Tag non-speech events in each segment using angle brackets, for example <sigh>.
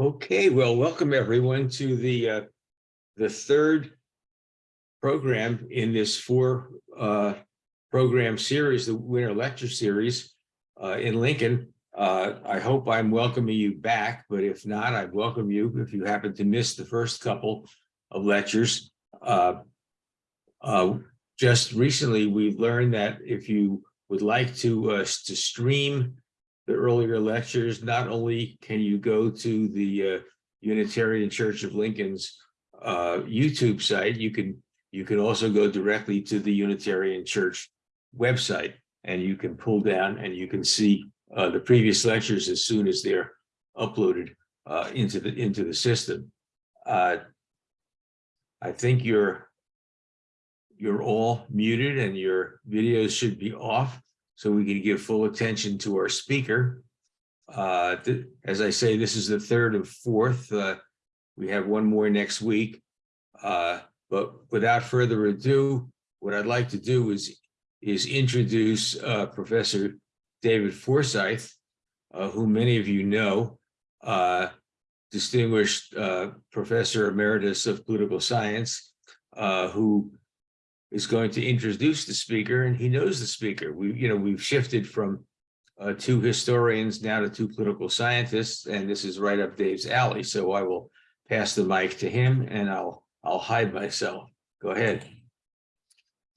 Okay, well, welcome everyone to the uh, the third program in this four uh, program series, the Winter Lecture Series uh, in Lincoln. Uh, I hope I'm welcoming you back, but if not, I'd welcome you if you happen to miss the first couple of lectures. Uh, uh, just recently, we've learned that if you would like to uh, to stream the earlier lectures, not only can you go to the uh, Unitarian Church of Lincoln's uh, YouTube site, you can you can also go directly to the Unitarian Church website and you can pull down and you can see uh, the previous lectures as soon as they're uploaded uh, into the into the system. Uh, I think you're you're all muted and your videos should be off so we can give full attention to our speaker. Uh, as I say, this is the third and fourth. Uh, we have one more next week. Uh, but without further ado, what I'd like to do is, is introduce uh, Professor David Forsythe, uh, who many of you know, uh, distinguished Professor Emeritus of Political Science, who is going to introduce the speaker and he knows the speaker. We, you know, we've shifted from uh, two historians now to two political scientists, and this is right up Dave's alley. So I will pass the mic to him and I'll I'll hide myself. Go ahead.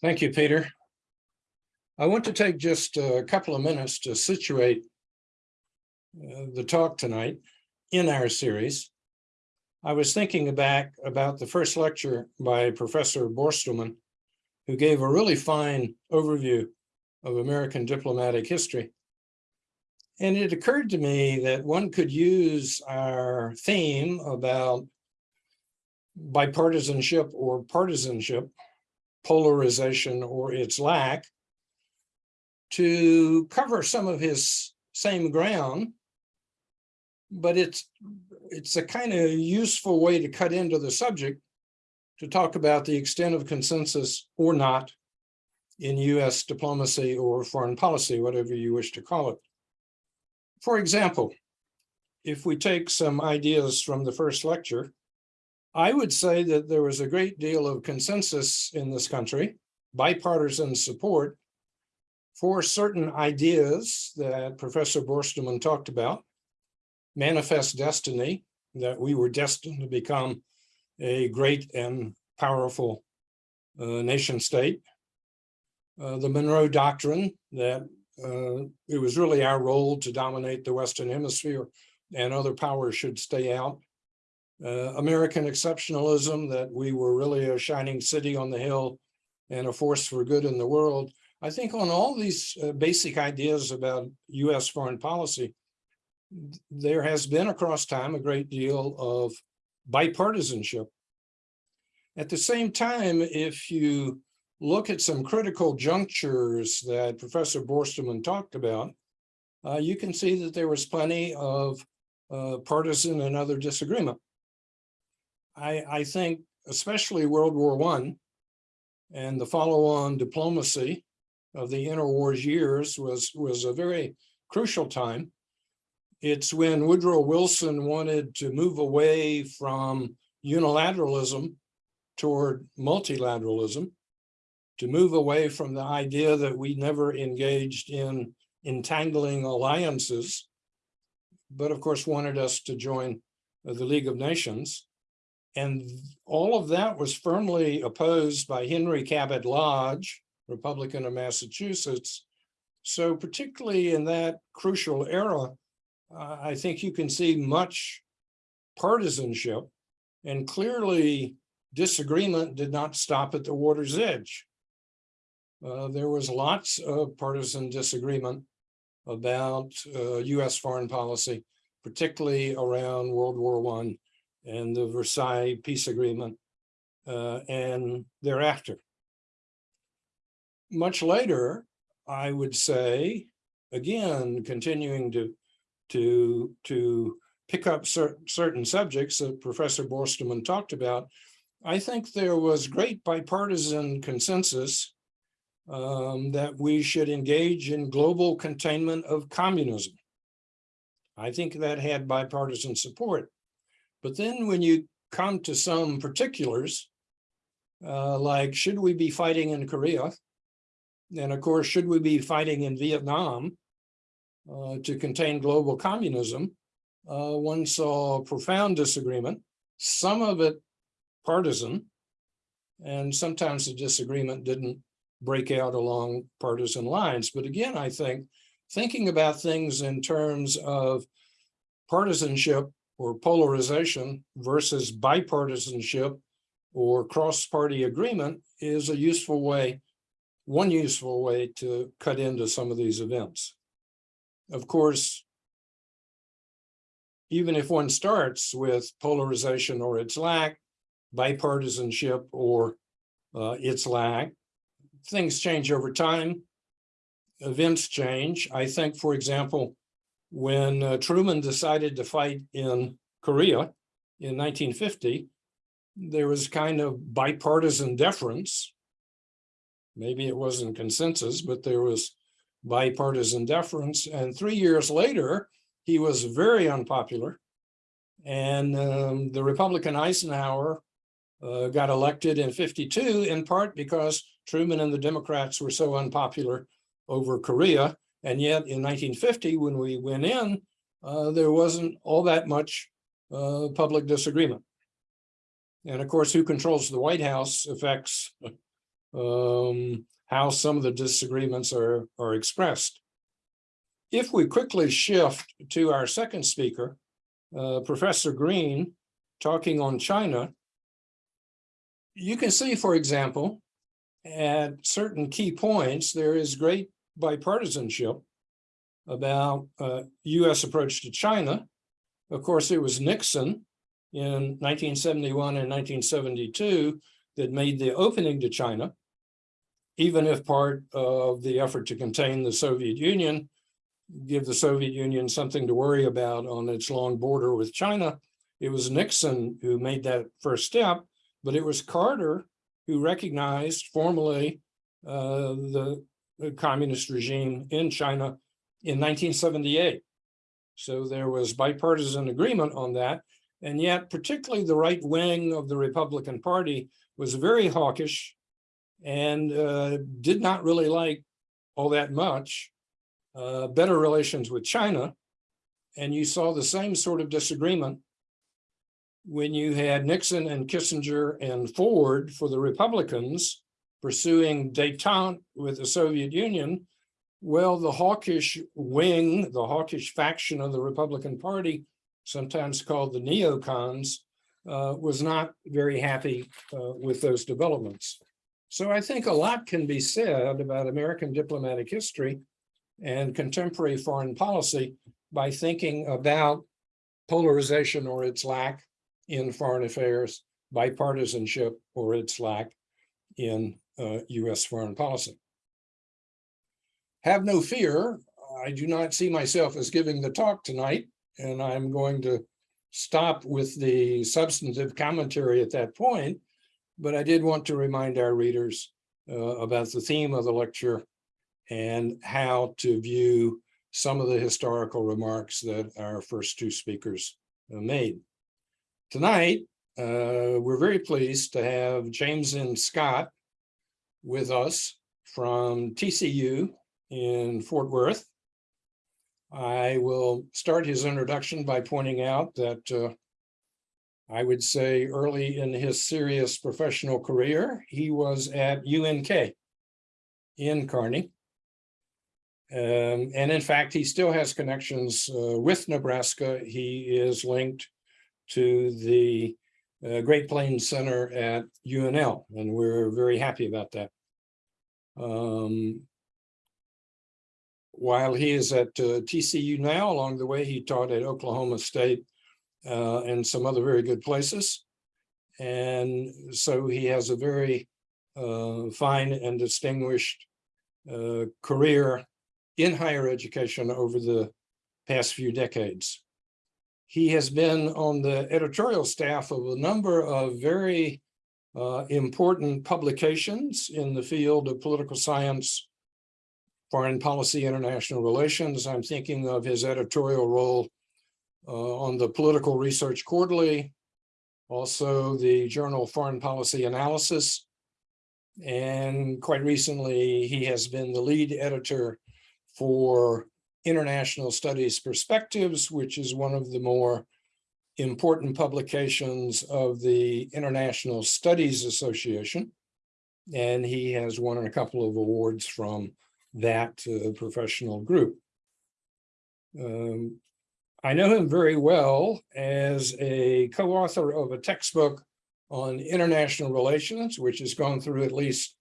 Thank you, Peter. I want to take just a couple of minutes to situate uh, the talk tonight in our series. I was thinking back about the first lecture by Professor Borstelmann who gave a really fine overview of American diplomatic history. And it occurred to me that one could use our theme about bipartisanship or partisanship, polarization or its lack, to cover some of his same ground, but it's it's a kind of useful way to cut into the subject to talk about the extent of consensus or not in US diplomacy or foreign policy, whatever you wish to call it. For example, if we take some ideas from the first lecture, I would say that there was a great deal of consensus in this country, bipartisan support for certain ideas that Professor Borstelmann talked about, manifest destiny, that we were destined to become a great and powerful uh, nation state. Uh, the Monroe Doctrine that uh, it was really our role to dominate the Western Hemisphere and other powers should stay out. Uh, American exceptionalism that we were really a shining city on the hill and a force for good in the world. I think on all these uh, basic ideas about US foreign policy, there has been across time a great deal of bipartisanship. At the same time, if you look at some critical junctures that Professor Borstelmann talked about, uh, you can see that there was plenty of uh, partisan and other disagreement. I, I think especially World War One and the follow-on diplomacy of the interwars years was, was a very crucial time it's when Woodrow Wilson wanted to move away from unilateralism toward multilateralism, to move away from the idea that we never engaged in entangling alliances, but of course wanted us to join the League of Nations. And all of that was firmly opposed by Henry Cabot Lodge, Republican of Massachusetts. So particularly in that crucial era, uh, I think you can see much partisanship and clearly disagreement did not stop at the water's edge. Uh, there was lots of partisan disagreement about uh, US foreign policy, particularly around World War One and the Versailles Peace Agreement uh, and thereafter. Much later, I would say, again, continuing to to, to pick up cer certain subjects that Professor Borstelmann talked about, I think there was great bipartisan consensus um, that we should engage in global containment of communism. I think that had bipartisan support. But then when you come to some particulars, uh, like, should we be fighting in Korea? And of course, should we be fighting in Vietnam uh, to contain global communism? Uh, one saw profound disagreement, some of it partisan. And sometimes the disagreement didn't break out along partisan lines. But again, I think thinking about things in terms of partisanship or polarization versus bipartisanship or cross-party agreement is a useful way, one useful way to cut into some of these events. Of course, even if one starts with polarization or its lack, bipartisanship or uh, its lack, things change over time. Events change. I think, for example, when uh, Truman decided to fight in Korea in 1950, there was kind of bipartisan deference. Maybe it wasn't consensus, but there was bipartisan deference. And three years later, he was very unpopular. And um, the Republican Eisenhower uh, got elected in 52 in part because Truman and the Democrats were so unpopular over Korea. And yet in 1950, when we went in, uh, there wasn't all that much uh, public disagreement. And of course, who controls the White House affects <laughs> um, how some of the disagreements are, are expressed. If we quickly shift to our second speaker, uh, Professor Green, talking on China, you can see, for example, at certain key points, there is great bipartisanship about uh, U.S. approach to China. Of course, it was Nixon in 1971 and 1972 that made the opening to China, even if part of the effort to contain the Soviet Union, give the Soviet Union something to worry about on its long border with China. It was Nixon who made that first step, but it was Carter who recognized formally uh, the, the communist regime in China in 1978. So there was bipartisan agreement on that. And yet, particularly the right wing of the Republican Party was very hawkish and uh, did not really like all that much uh, better relations with China. And you saw the same sort of disagreement when you had Nixon and Kissinger and Ford for the Republicans pursuing detente with the Soviet Union, well, the hawkish wing, the hawkish faction of the Republican Party, sometimes called the neocons, uh, was not very happy uh, with those developments. So I think a lot can be said about American diplomatic history and contemporary foreign policy by thinking about polarization or its lack in foreign affairs, bipartisanship or its lack in uh, US foreign policy. Have no fear, I do not see myself as giving the talk tonight, and I'm going to stop with the substantive commentary at that point, but I did want to remind our readers uh, about the theme of the lecture and how to view some of the historical remarks that our first two speakers uh, made. Tonight, uh, we're very pleased to have James M. Scott with us from TCU in Fort Worth. I will start his introduction by pointing out that uh, I would say early in his serious professional career, he was at UNK in Kearney. Um, and in fact, he still has connections uh, with Nebraska. He is linked to the uh, Great Plains Center at UNL, and we're very happy about that. Um, while he is at uh, TCU now, along the way, he taught at Oklahoma State uh, and some other very good places. And so he has a very uh, fine and distinguished uh, career in higher education over the past few decades. He has been on the editorial staff of a number of very uh, important publications in the field of political science, foreign policy, international relations. I'm thinking of his editorial role on the Political Research Quarterly, also the Journal of Foreign Policy Analysis. And quite recently, he has been the lead editor for International Studies Perspectives, which is one of the more important publications of the International Studies Association. And he has won a couple of awards from that uh, professional group. Um, I know him very well as a co-author of a textbook on international relations, which has gone through at least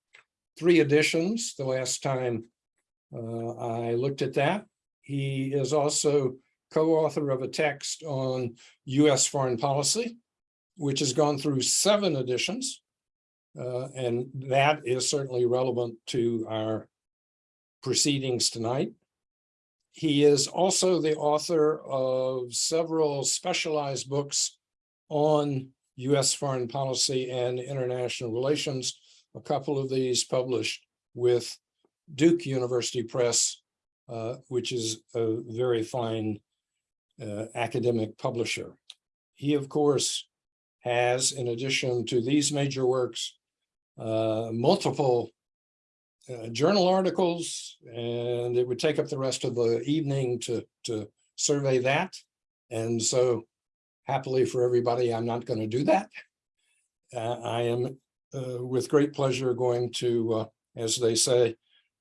three editions the last time uh, I looked at that. He is also co-author of a text on US foreign policy, which has gone through seven editions. Uh, and that is certainly relevant to our proceedings tonight. He is also the author of several specialized books on US foreign policy and international relations. A couple of these published with Duke University Press, uh, which is a very fine uh, academic publisher. He, of course, has, in addition to these major works, uh, multiple uh, journal articles, and it would take up the rest of the evening to, to survey that. And so happily for everybody, I'm not going to do that. Uh, I am uh, with great pleasure going to, uh, as they say,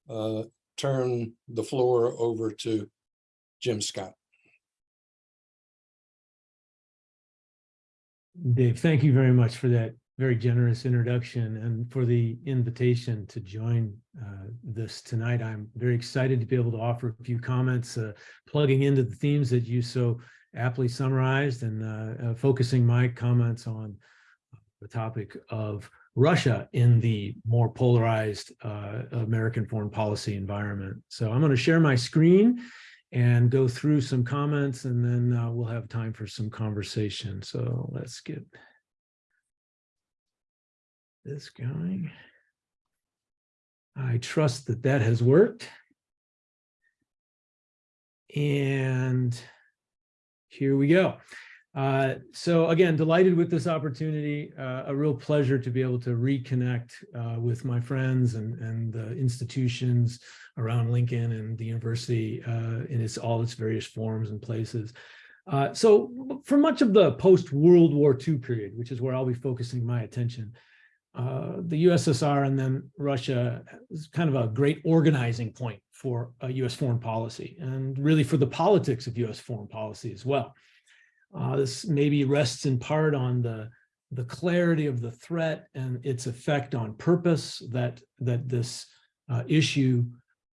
uh, turn the floor over to Jim Scott. Dave, thank you very much for that very generous introduction and for the invitation to join uh, this tonight. I'm very excited to be able to offer a few comments, uh, plugging into the themes that you so aptly summarized and uh, uh focusing my comments on the topic of Russia in the more polarized uh, American foreign policy environment. So I'm going to share my screen and go through some comments and then uh, we'll have time for some conversation. So let's get this going. I trust that that has worked. And here we go. Uh, so again, delighted with this opportunity, uh, a real pleasure to be able to reconnect uh, with my friends and, and the institutions around Lincoln and the university uh, in its all its various forms and places. Uh, so for much of the post-World War II period, which is where I'll be focusing my attention, uh, the USSR and then Russia is kind of a great organizing point for US foreign policy and really for the politics of US foreign policy as well. Uh, this maybe rests in part on the, the clarity of the threat and its effect on purpose that, that this uh, issue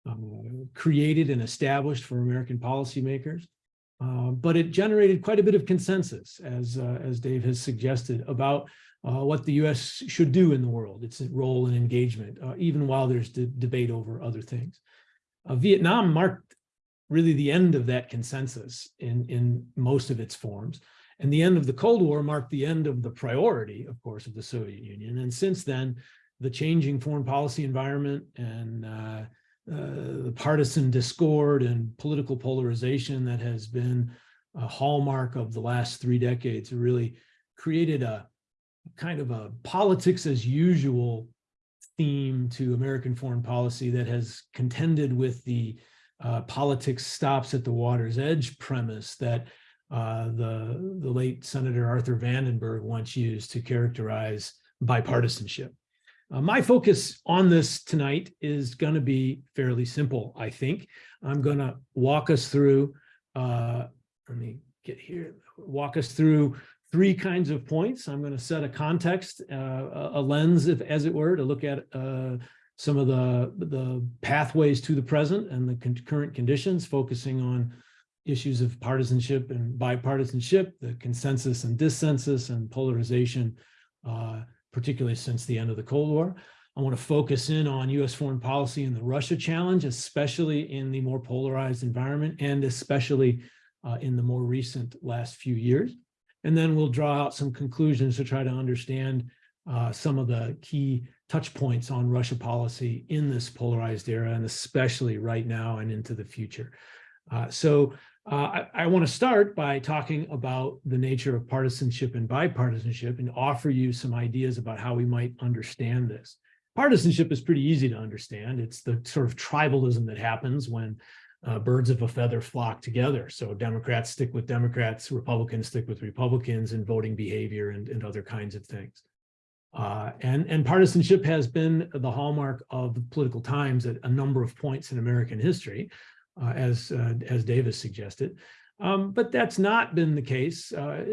um, created and established for American policymakers. Uh, but it generated quite a bit of consensus, as, uh, as Dave has suggested, about uh, what the U.S. should do in the world, its role and engagement, uh, even while there's debate over other things. Uh, Vietnam marked really the end of that consensus in, in most of its forms. And the end of the Cold War marked the end of the priority, of course, of the Soviet Union. And since then, the changing foreign policy environment and uh, uh, the partisan discord and political polarization that has been a hallmark of the last three decades really created a kind of a politics as usual theme to American foreign policy that has contended with the uh, politics stops at the water's edge premise that uh, the, the late Senator Arthur Vandenberg once used to characterize bipartisanship. Uh, my focus on this tonight is going to be fairly simple, I think. I'm going to walk us through, uh, let me get here, walk us through three kinds of points. I'm going to set a context, uh, a lens, if, as it were, to look at uh, some of the, the pathways to the present and the current conditions, focusing on issues of partisanship and bipartisanship, the consensus and dissensus and polarization, uh, particularly since the end of the Cold War. I want to focus in on U.S. foreign policy and the Russia challenge, especially in the more polarized environment and especially uh, in the more recent last few years. And then we'll draw out some conclusions to try to understand uh, some of the key touch points on Russia policy in this polarized era, and especially right now and into the future. Uh, so Uh, I, I want to start by talking about the nature of partisanship and bipartisanship and offer you some ideas about how we might understand this. Partisanship is pretty easy to understand. It's the sort of tribalism that happens when uh, birds of a feather flock together. So Democrats stick with Democrats, Republicans stick with Republicans in voting behavior and, and other kinds of things. Uh, and, and partisanship has been the hallmark of political times at a number of points in American history, uh, as, uh, as Davis suggested. Um, but that's not been the case uh,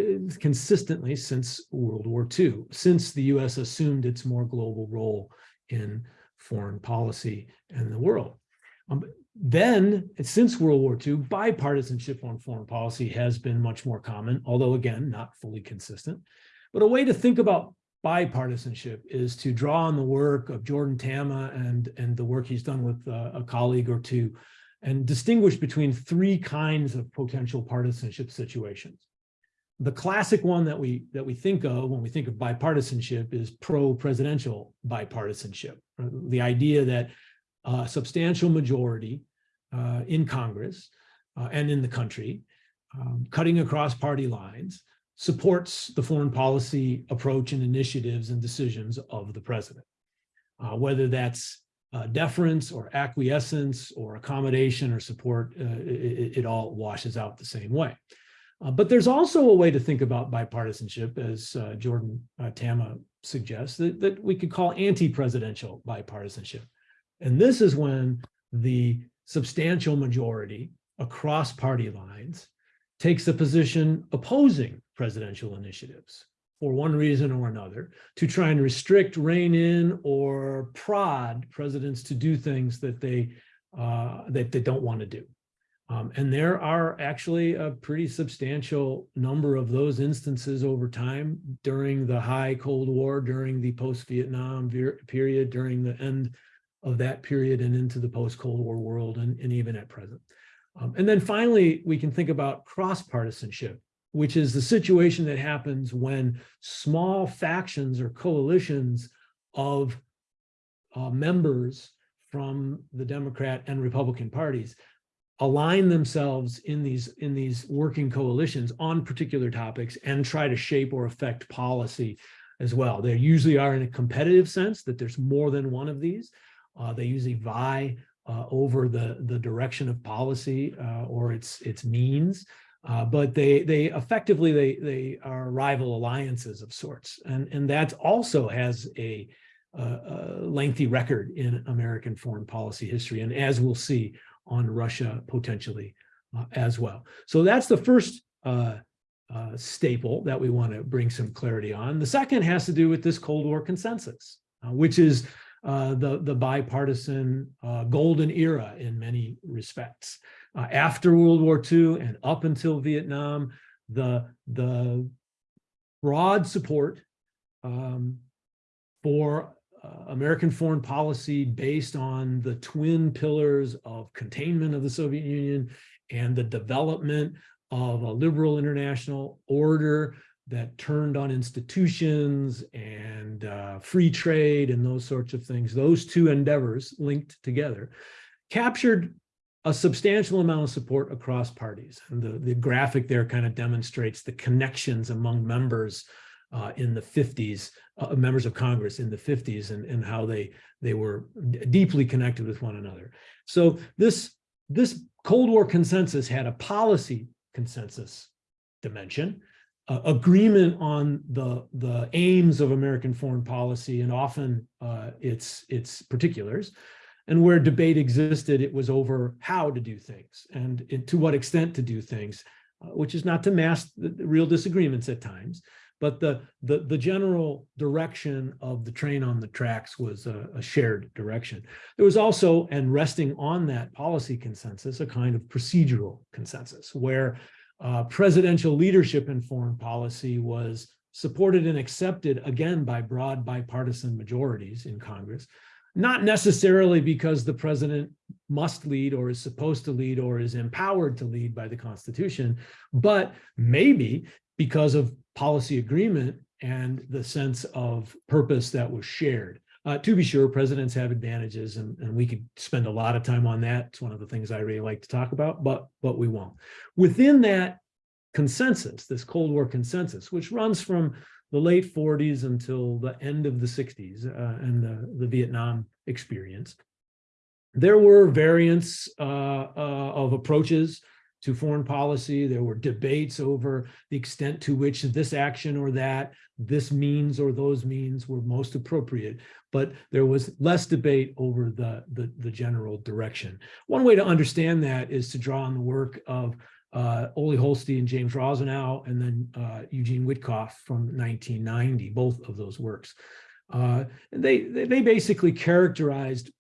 consistently since World War II, since the US assumed its more global role in foreign policy and the world. Um, then, since World War II, bipartisanship on foreign policy has been much more common, although again, not fully consistent. But a way to think about bipartisanship is to draw on the work of Jordan Tama and, and the work he's done with uh, a colleague or two and distinguish between three kinds of potential partisanship situations. The classic one that we that we think of when we think of bipartisanship is pro-presidential bipartisanship. The idea that a substantial majority uh, in Congress uh, and in the country, um, cutting across party lines, supports the foreign policy approach and initiatives and decisions of the president. Uh, whether that's uh, deference or acquiescence or accommodation or support, uh, it, it, all washes out the same way. Uh, but there's also a way to think about bipartisanship, as Jordan Tama suggests, that, that we could call anti-presidential bipartisanship. And this is when the substantial majority across party lines takes a position opposing presidential initiatives for one reason or another to try and restrict, rein in, or prod presidents to do things that they uh, that they don't want to do. Um, and there are actually a pretty substantial number of those instances over time during the high Cold War, during the post-Vietnam period, during the end of that period and into the post-Cold War world and, and even at present. Um, and then finally, we can think about cross-partisanship, which is the situation that happens when small factions or coalitions of uh, members from the Democrat and Republican parties align themselves in these in these working coalitions on particular topics and try to shape or affect policy as well. They usually are in a competitive sense that there's more than one of these. Uh, they usually vie uh, over the the direction of policy uh, or its its means. Uh, but they they effectively they they are rival alliances of sorts, and and that also has a, a, lengthy record in American foreign policy history, and as we'll see on Russia potentially uh, as well. So that's the first uh, uh, staple that we want to bring some clarity on. The second has to do with this Cold War consensus, uh, which is uh, the, the bipartisan uh, golden era in many respects. Uh, after World War II and up until Vietnam, the, the broad support um, for uh, American foreign policy based on the twin pillars of containment of the Soviet Union and the development of a liberal international order that turned on institutions and uh, free trade and those sorts of things, those two endeavors linked together, captured a substantial amount of support across parties. And the, the graphic there kind of demonstrates the connections among members uh, in the 50s, uh, members of Congress in the 50s and, and how they, they were deeply connected with one another. So this, this Cold War consensus had a policy consensus dimension, uh, agreement on the, the aims of American foreign policy and often uh, its, its particulars, and where debate existed, it was over how to do things and to what extent to do things, uh, which is not to mask the, the real disagreements at times, but the, the, the general direction of the train on the tracks was a, a, shared direction. There was also, and resting on that policy consensus, a kind of procedural consensus where uh, presidential leadership in foreign policy was supported and accepted again by broad bipartisan majorities in Congress, not necessarily because the president must lead or is supposed to lead or is empowered to lead by the Constitution, but maybe because of policy agreement and the sense of purpose that was shared. Uh, to be sure, presidents have advantages and, and we could spend a lot of time on that. It's one of the things I really like to talk about, but, but we won't. Within that consensus, this Cold War consensus, which runs from the late forties until the end of the sixties uh, and the, the Vietnam experience. There were variants uh, uh, of approaches to foreign policy. There were debates over the extent to which this action or that, this means or those means were most appropriate. But there was less debate over the, the, the general direction. One way to understand that is to draw on the work of uh, Ole Holsti, and James Rosenau, and then uh, Eugene Wittkopf from 1990, both of those works. Uh, they, they they basically characterized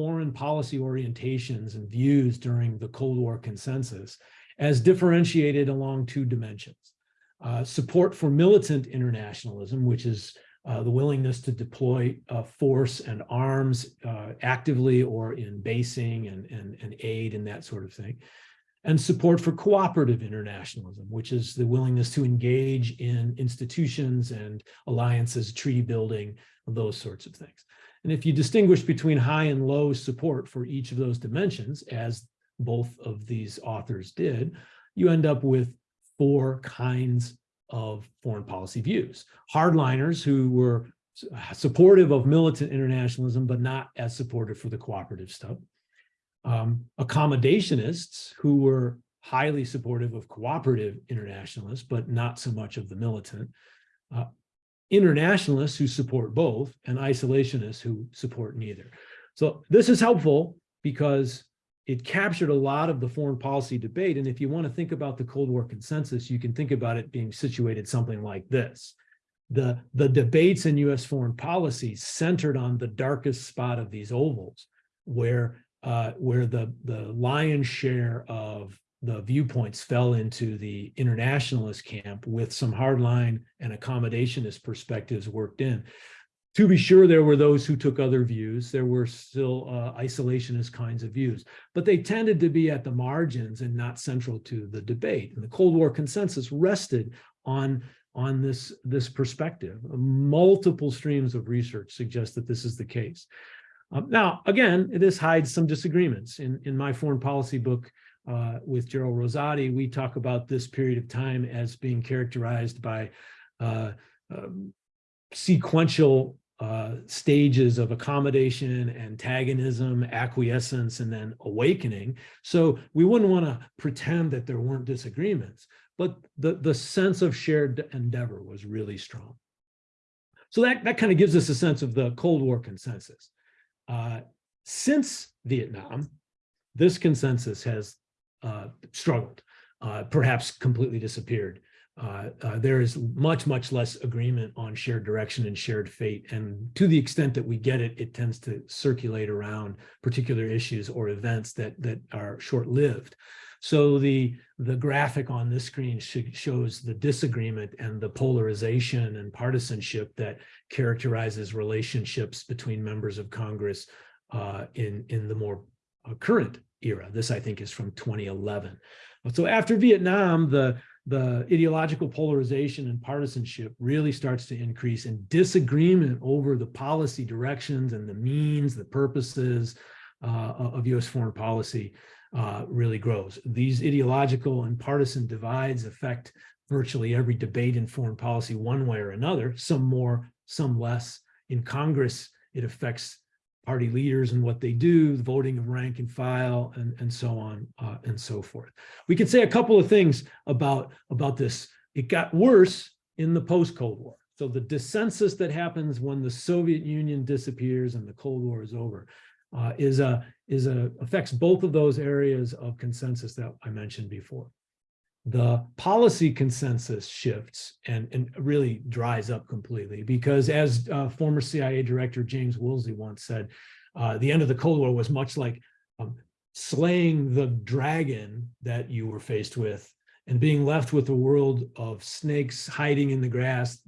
foreign policy orientations and views during the Cold War consensus as differentiated along two dimensions. Uh, support for militant internationalism, which is uh, the willingness to deploy uh, force and arms uh, actively or in basing and, and, and aid and that sort of thing. And support for cooperative internationalism, which is the willingness to engage in institutions and alliances, treaty building, those sorts of things. And if you distinguish between high and low support for each of those dimensions, as both of these authors did, you end up with four kinds of foreign policy views. Hardliners who were supportive of militant internationalism, but not as supportive for the cooperative stuff. Um, accommodationists who were highly supportive of cooperative internationalists, but not so much of the militant. Uh, internationalists who support both and isolationists who support neither. So this is helpful because it captured a lot of the foreign policy debate. And if you want to think about the Cold War consensus, you can think about it being situated something like this. The, the debates in US foreign policy centered on the darkest spot of these ovals, where, uh, where the, the lion's share of the viewpoints fell into the internationalist camp with some hardline and accommodationist perspectives worked in. To be sure, there were those who took other views. There were still uh, isolationist kinds of views, but they tended to be at the margins and not central to the debate. And the Cold War consensus rested on, on this, this perspective. Multiple streams of research suggest that this is the case. Um, now, again, this hides some disagreements. In, in my foreign policy book, uh, with Jerel Rosati, we talk about this period of time as being characterized by uh, um, sequential uh, stages of accommodation, antagonism, acquiescence, and then awakening. So we wouldn't want to pretend that there weren't disagreements, but the, the sense of shared endeavor was really strong. So that, that kind of gives us a sense of the Cold War consensus. Uh, since Vietnam, this consensus has struggled, uh, perhaps completely disappeared. Uh, uh, there is much, much less agreement on shared direction and shared fate. And to the extent that we get it, it tends to circulate around particular issues or events that, that are short-lived. So the, the graphic on this screen shows the disagreement and the polarization and partisanship that characterizes relationships between members of Congress uh, in, in the more uh, current era. This, I think, is from 2011. So after Vietnam, the, the ideological polarization and partisanship really starts to increase and disagreement over the policy directions and the means, the purposes uh, of US foreign policy uh, really grows. These ideological and partisan divides affect virtually every debate in foreign policy one way or another, some more, some less. In Congress, it affects party leaders and what they do, the voting of rank and file, and, and so on uh, and so forth. We can say a couple of things about, about this. It got worse in the post-Cold War. So the dissensus that happens when the Soviet Union disappears and the Cold War is over uh, is a is a affects both of those areas of consensus that I mentioned before. The policy consensus shifts and, and really dries up completely because as uh, former CIA director James Woolsey once said, uh, the end of the Cold War was much like um, slaying the dragon that you were faced with and being left with a world of snakes hiding in the grass,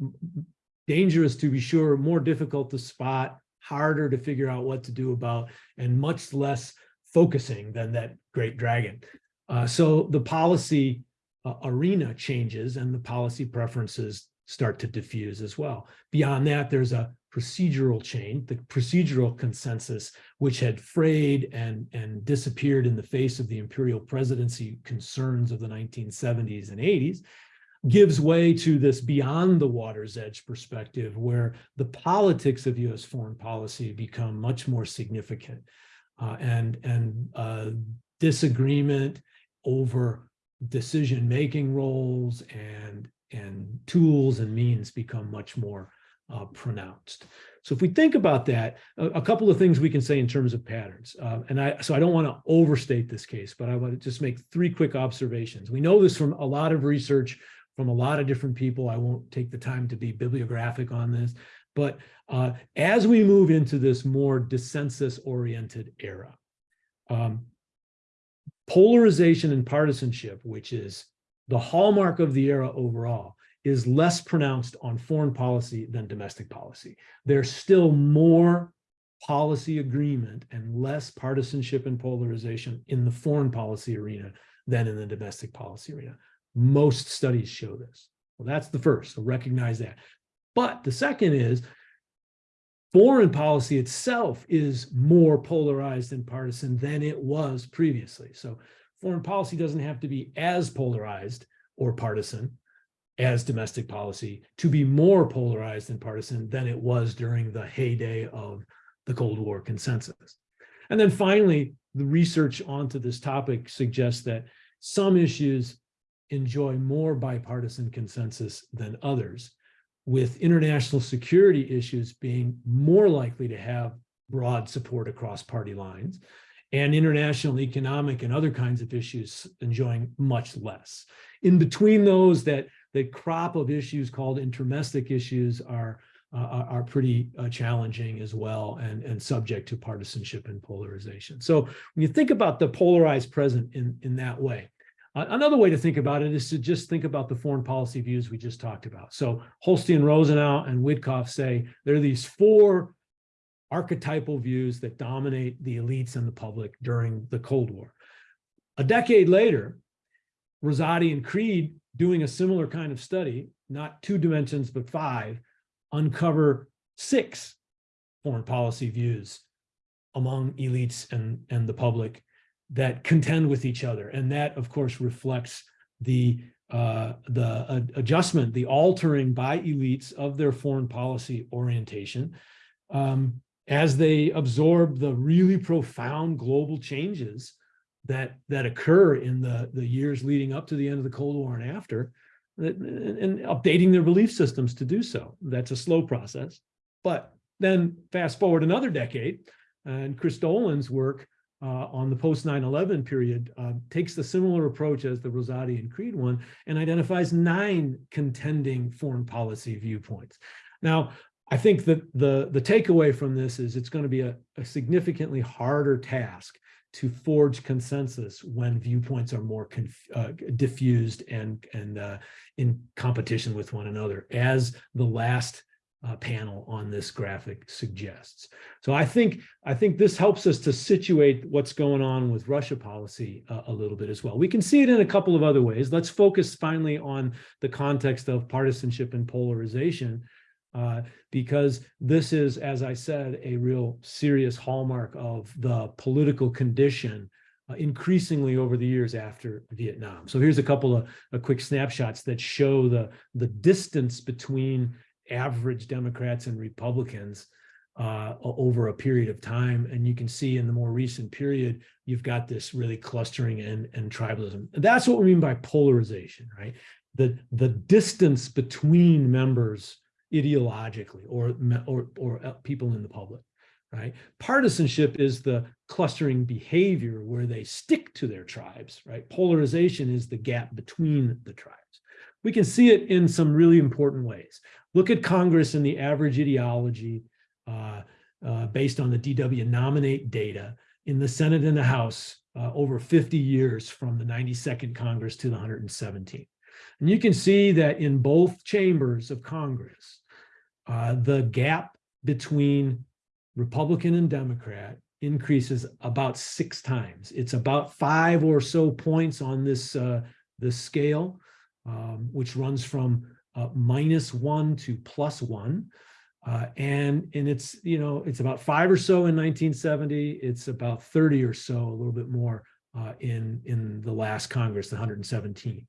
dangerous to be sure, more difficult to spot, harder to figure out what to do about, and much less focusing than that great dragon. Uh, so the policy uh, arena changes and the policy preferences start to diffuse as well. Beyond that, there's a procedural chain, the procedural consensus, which had frayed and, and disappeared in the face of the imperial presidency concerns of the 1970s and 80s, gives way to this beyond the water's edge perspective, where the politics of US foreign policy become much more significant. Uh, and and uh, disagreement over decision-making roles and, and tools and means become much more uh, pronounced. So if we think about that, a, a couple of things we can say in terms of patterns. Uh, and I, so I don't want to overstate this case, but I want to just make three quick observations. We know this from a lot of research from a lot of different people. I won't take the time to be bibliographic on this, but uh, as we move into this more dissensus-oriented era, um, polarization and partisanship, which is the hallmark of the era overall, is less pronounced on foreign policy than domestic policy. There's still more policy agreement and less partisanship and polarization in the foreign policy arena than in the domestic policy arena. Most studies show this. Well, that's the first, so recognize that. But the second is foreign policy itself is more polarized and partisan than it was previously. So foreign policy doesn't have to be as polarized or partisan as domestic policy to be more polarized and partisan than it was during the heyday of the Cold War consensus. And then finally, the research onto this topic suggests that some issues enjoy more bipartisan consensus than others, with international security issues being more likely to have broad support across party lines, and international economic and other kinds of issues enjoying much less. In between those, that, that crop of issues called intermestic issues are, uh, are, pretty uh, challenging as well and, and subject to partisanship and polarization. So when you think about the polarized present in, in that way, Another way to think about it is to just think about the foreign policy views we just talked about. So Holsti, Rosenau, and Wittkopf say there are these four archetypal views that dominate the elites and the public during the Cold War. A decade later, Rosati and Creed, doing a similar kind of study, not two dimensions, but five, uncover six foreign policy views among elites and, and the public that contend with each other. And that, of course, reflects the uh, the uh, adjustment, the altering by elites of their foreign policy orientation um, as they absorb the really profound global changes that that occur in the the years leading up to the end of the Cold War and after, and, and updating their belief systems to do so. That's a slow process. But then fast forward another decade, and Chris Dolan's work uh, on the post 9-11 period uh, takes the similar approach as the Rosati and Creed one and identifies nine contending foreign policy viewpoints. Now, I think that the, the takeaway from this is it's going to be a, a significantly harder task to forge consensus when viewpoints are more uh, diffused and, and uh, in competition with one another, as the last uh, panel on this graphic suggests. So I think I think this helps us to situate what's going on with Russia policy uh, a little bit as well. We can see it in a couple of other ways. Let's focus finally on the context of partisanship and polarization, uh, because this is, as I said, a real serious hallmark of the political condition uh, increasingly over the years after Vietnam. So here's a couple of, quick snapshots that show the, the distance between average Democrats and Republicans uh, over a period of time. And you can see in the more recent period, you've got this really clustering and, and tribalism. That's what we mean by polarization, right? The, the distance between members ideologically or, or, or uh, people in the public, right? Partisanship is the clustering behavior where they stick to their tribes, right? Polarization is the gap between the tribes. We can see it in some really important ways. Look at Congress and the average ideology uh, uh, based on the DW nominate data in the Senate and the House uh, over 50 years from the 92nd Congress to the 117th. And you can see that in both chambers of Congress, uh, the gap between Republican and Democrat increases about six times. It's about five or so points on this, uh, this scale, um, which runs from uh, minus one to plus one. Uh, and, and it's, you know, it's about five or so in 1970. It's about 30 or so, a little bit more uh, in, in the last Congress, the 117.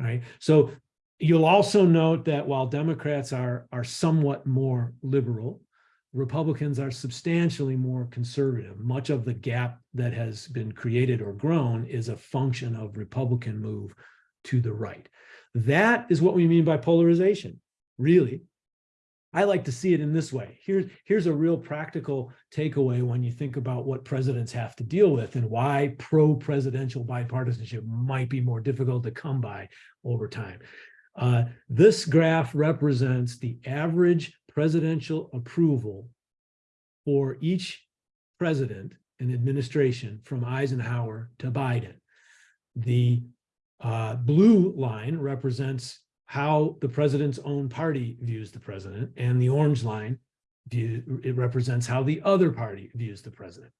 All right. So you'll also note that while Democrats are, are somewhat more liberal, Republicans are substantially more conservative. Much of the gap that has been created or grown is a function of Republican move to the right. That is what we mean by polarization, really. I like to see it in this way. Here's, here's a real practical takeaway when you think about what presidents have to deal with and why pro-presidential bipartisanship might be more difficult to come by over time. Uh, this graph represents the average presidential approval for each president and administration from Eisenhower to Biden. The uh, blue line represents how the president's own party views the president, and the orange line view, it represents how the other party views the president.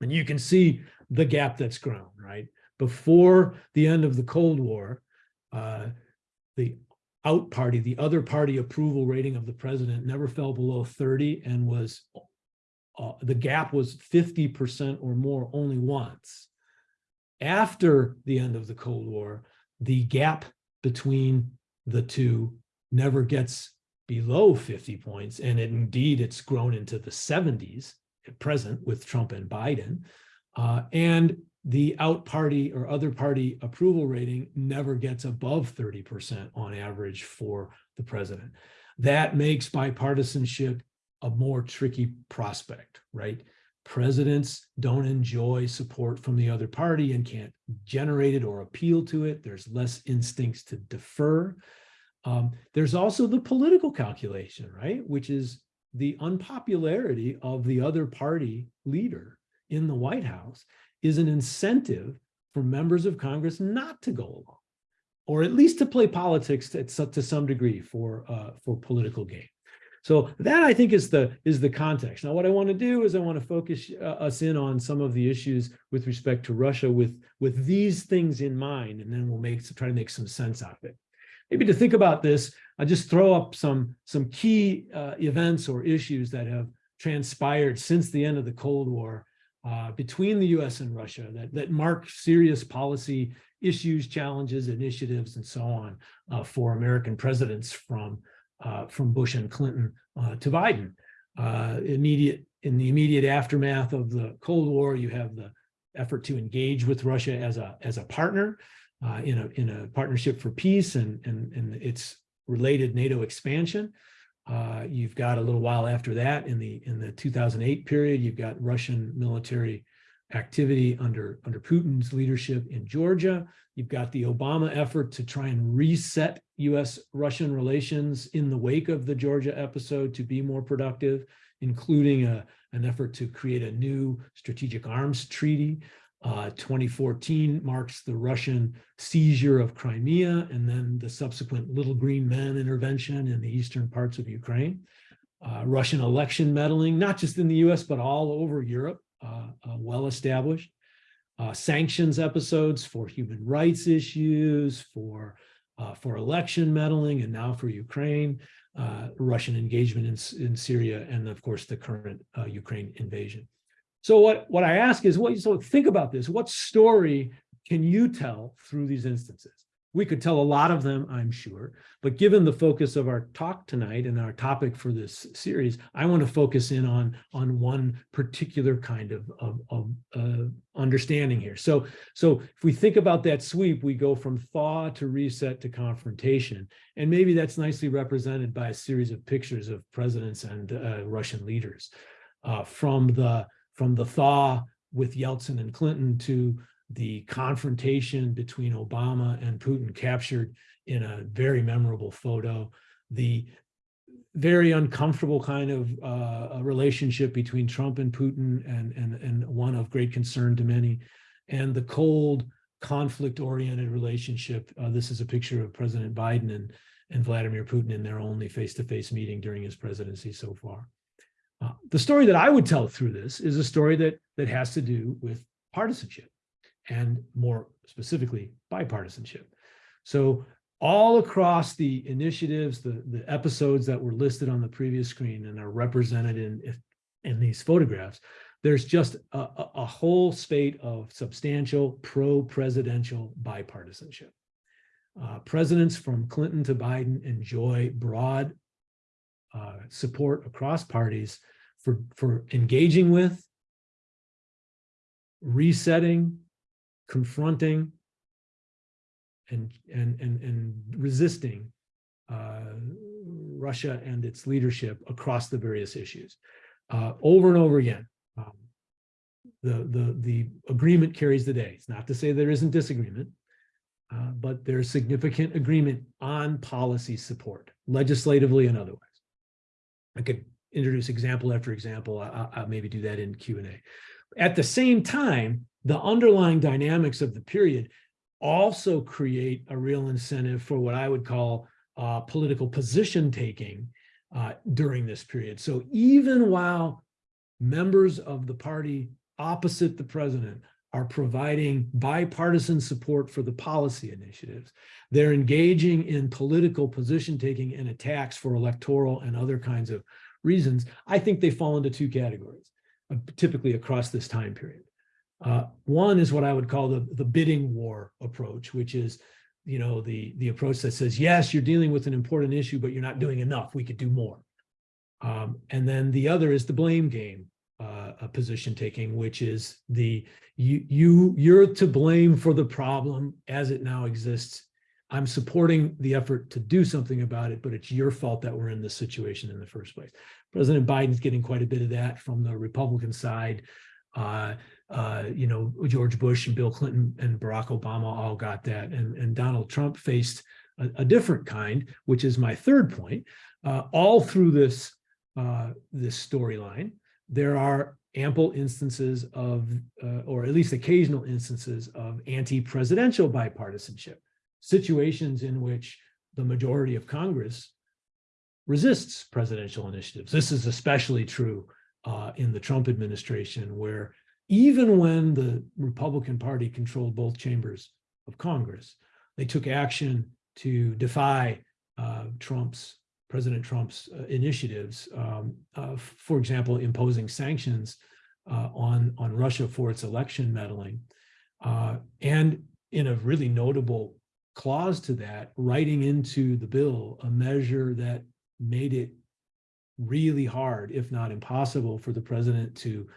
And you can see the gap that's grown, right? Before the end of the Cold War, uh, the out party, the other party approval rating of the president never fell below 30 and was, uh, the gap was 50% or more only once. After the end of the Cold War, the gap between the two never gets below 50 points. And it, indeed, it's grown into the 70s at present with Trump and Biden. Uh, and the out party or other party approval rating never gets above 30% on average for the president. That makes bipartisanship a more tricky prospect, right? Presidents don't enjoy support from the other party and can't generate it or appeal to it. There's less instincts to defer. Um, there's also the political calculation, right? Which is the unpopularity of the other party leader in the White House is an incentive for members of Congress not to go along, or at least to play politics to, to some degree for uh, for political gain. So that I think is the is the context. Now, what I want to do is I want to focus uh, us in on some of the issues with respect to Russia with with these things in mind, and then we'll make try to make some sense out of it. Maybe to think about this, I'll just throw up some some key uh, events or issues that have transpired since the end of the Cold War uh, between the US and Russia that, that mark serious policy issues, challenges, initiatives, and so on uh, for American presidents from, uh, from Bush and Clinton uh, to Biden. Uh, immediate In the immediate aftermath of the Cold War, you have the effort to engage with Russia as a, as a partner uh, in, a, in a partnership for peace and, and, and its related NATO expansion. Uh, you've got a little while after that in the in the 2008 period, you've got Russian military activity under under Putin's leadership in Georgia. You've got the Obama effort to try and reset US Russian relations in the wake of the Georgia episode to be more productive, including a, an effort to create a new strategic arms treaty. Uh, 2014 marks the Russian seizure of Crimea and then the subsequent Little Green Men intervention in the eastern parts of Ukraine. Uh, Russian election meddling, not just in the US, but all over Europe, well established. Uh, sanctions episodes for human rights issues, for, uh, for election meddling, and now for Ukraine, Russian engagement in, in Syria, and of course, the current Ukraine invasion. So what, what I ask is, what, so think about this. What story can you tell through these instances? We could tell a lot of them, I'm sure, but given the focus of our talk tonight and our topic for this series, I want to focus in on, on one particular kind of, of, of uh, understanding here. So, so if we think about that sweep, we go from thaw to reset to confrontation. And maybe that's nicely represented by a series of pictures of presidents and uh, Russian leaders. Uh, from the from the thaw with Yeltsin and Clinton to the confrontation between Obama and Putin captured in a very memorable photo, the very uncomfortable kind of uh, relationship between Trump and Putin and, and, and one of great concern to many, and the cold conflict-oriented relationship. Uh, this is a picture of President Biden and, and Vladimir Putin in their only face-to-face -face meeting during his presidency so far. Uh, the story that I would tell through this is a story that that has to do with partisanship and more specifically bipartisanship. So all across the initiatives, the, the episodes that were listed on the previous screen and are represented in, in these photographs, there's just a, a, whole spate of substantial pro-presidential bipartisanship. Uh, presidents from Clinton to Biden enjoy broad uh, support across parties for, for engaging with, resetting, confronting, and, and, and, and resisting uh, Russia and its leadership across the various issues. Uh, over and over again, um, the, the, the agreement carries the day. It's not to say there isn't disagreement, uh, but there's significant agreement on policy support, legislatively and otherwise. I could introduce example after example. I, I- I'll maybe do that in Q and A. At the same time, the underlying dynamics of the period also create a real incentive for what I would call uh, political position taking uh, during this period. So even while members of the party opposite the president are providing bipartisan support for the policy initiatives, they're engaging in political position taking and attacks for electoral and other kinds of reasons. I think they fall into two categories, uh, typically across this time period. Uh, one is what I would call the, the bidding war approach, which is, you know, the, the approach that says, yes, you're dealing with an important issue, but you're not doing enough. We could do more. Um, and then the other is the blame game uh, a position taking, which is the you you you're to blame for the problem as it now exists. I'm supporting the effort to do something about it, but it's your fault that we're in this situation in the first place. President Biden's getting quite a bit of that from the Republican side. Uh, uh, you know, George Bush and Bill Clinton and Barack Obama all got that. And, and Donald Trump faced a, a different kind, which is my third point. Uh, all through this, uh, this storyline, there are ample instances of, uh, or at least occasional instances of anti-presidential bipartisanship, situations in which the majority of Congress resists presidential initiatives. This is especially true uh, in the Trump administration, where even when the Republican Party controlled both chambers of Congress, they took action to defy uh, Trump's, President Trump's uh, initiatives, um, uh, for example, imposing sanctions uh, on, on Russia for its election meddling. Uh, and in a really notable clause to that, writing into the bill a measure that made it really hard, if not impossible, for the president to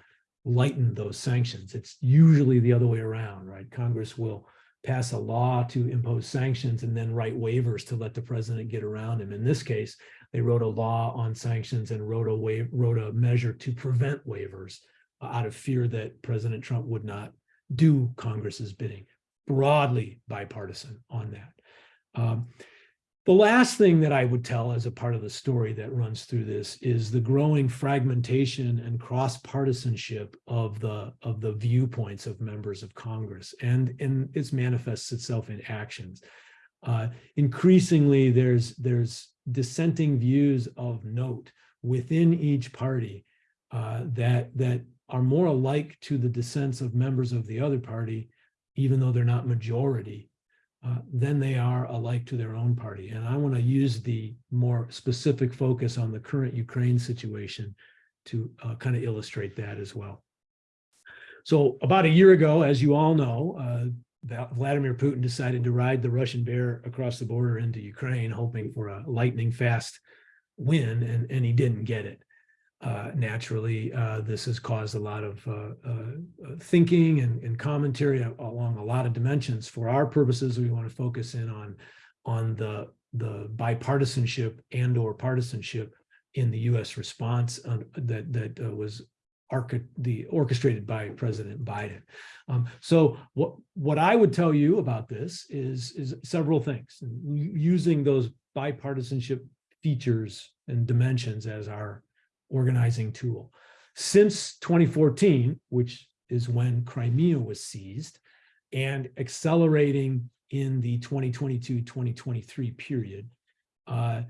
lighten those sanctions. It's usually the other way around, right? Congress will pass a law to impose sanctions and then write waivers to let the president get around him. In this case, they wrote a law on sanctions and wrote a wa- wrote a measure to prevent waivers uh, out of fear that President Trump would not do Congress's bidding. Broadly bipartisan on that. Um, the last thing that I would tell as a part of the story that runs through this is the growing fragmentation and cross-partisanship of the of the viewpoints of members of Congress, and and it manifests itself in actions. Uh, increasingly, there's there's dissenting views of note within each party uh, that that are more alike to the dissents of members of the other party, even though they're not majority uh, than they are alike to their own party. And I want to use the more specific focus on the current Ukraine situation to uh, kind of illustrate that as well. So about a year ago, as you all know, uh, Vladimir Putin decided to ride the Russian bear across the border into Ukraine, hoping for a lightning fast win, and, and he didn't get it. Uh, naturally, uh, this has caused a lot of uh, uh, uh, thinking and, and commentary along a lot of dimensions. For our purposes, we want to focus in on on the the bipartisanship and or partisanship in the U.S. response on, that that uh, was the orchestrated by President Biden. Um, so what what I would tell you about this is is several things using those bipartisanship features and dimensions as our organizing tool. Since 2014, which is when Crimea was seized, and accelerating in the 2022-2023 period, uh,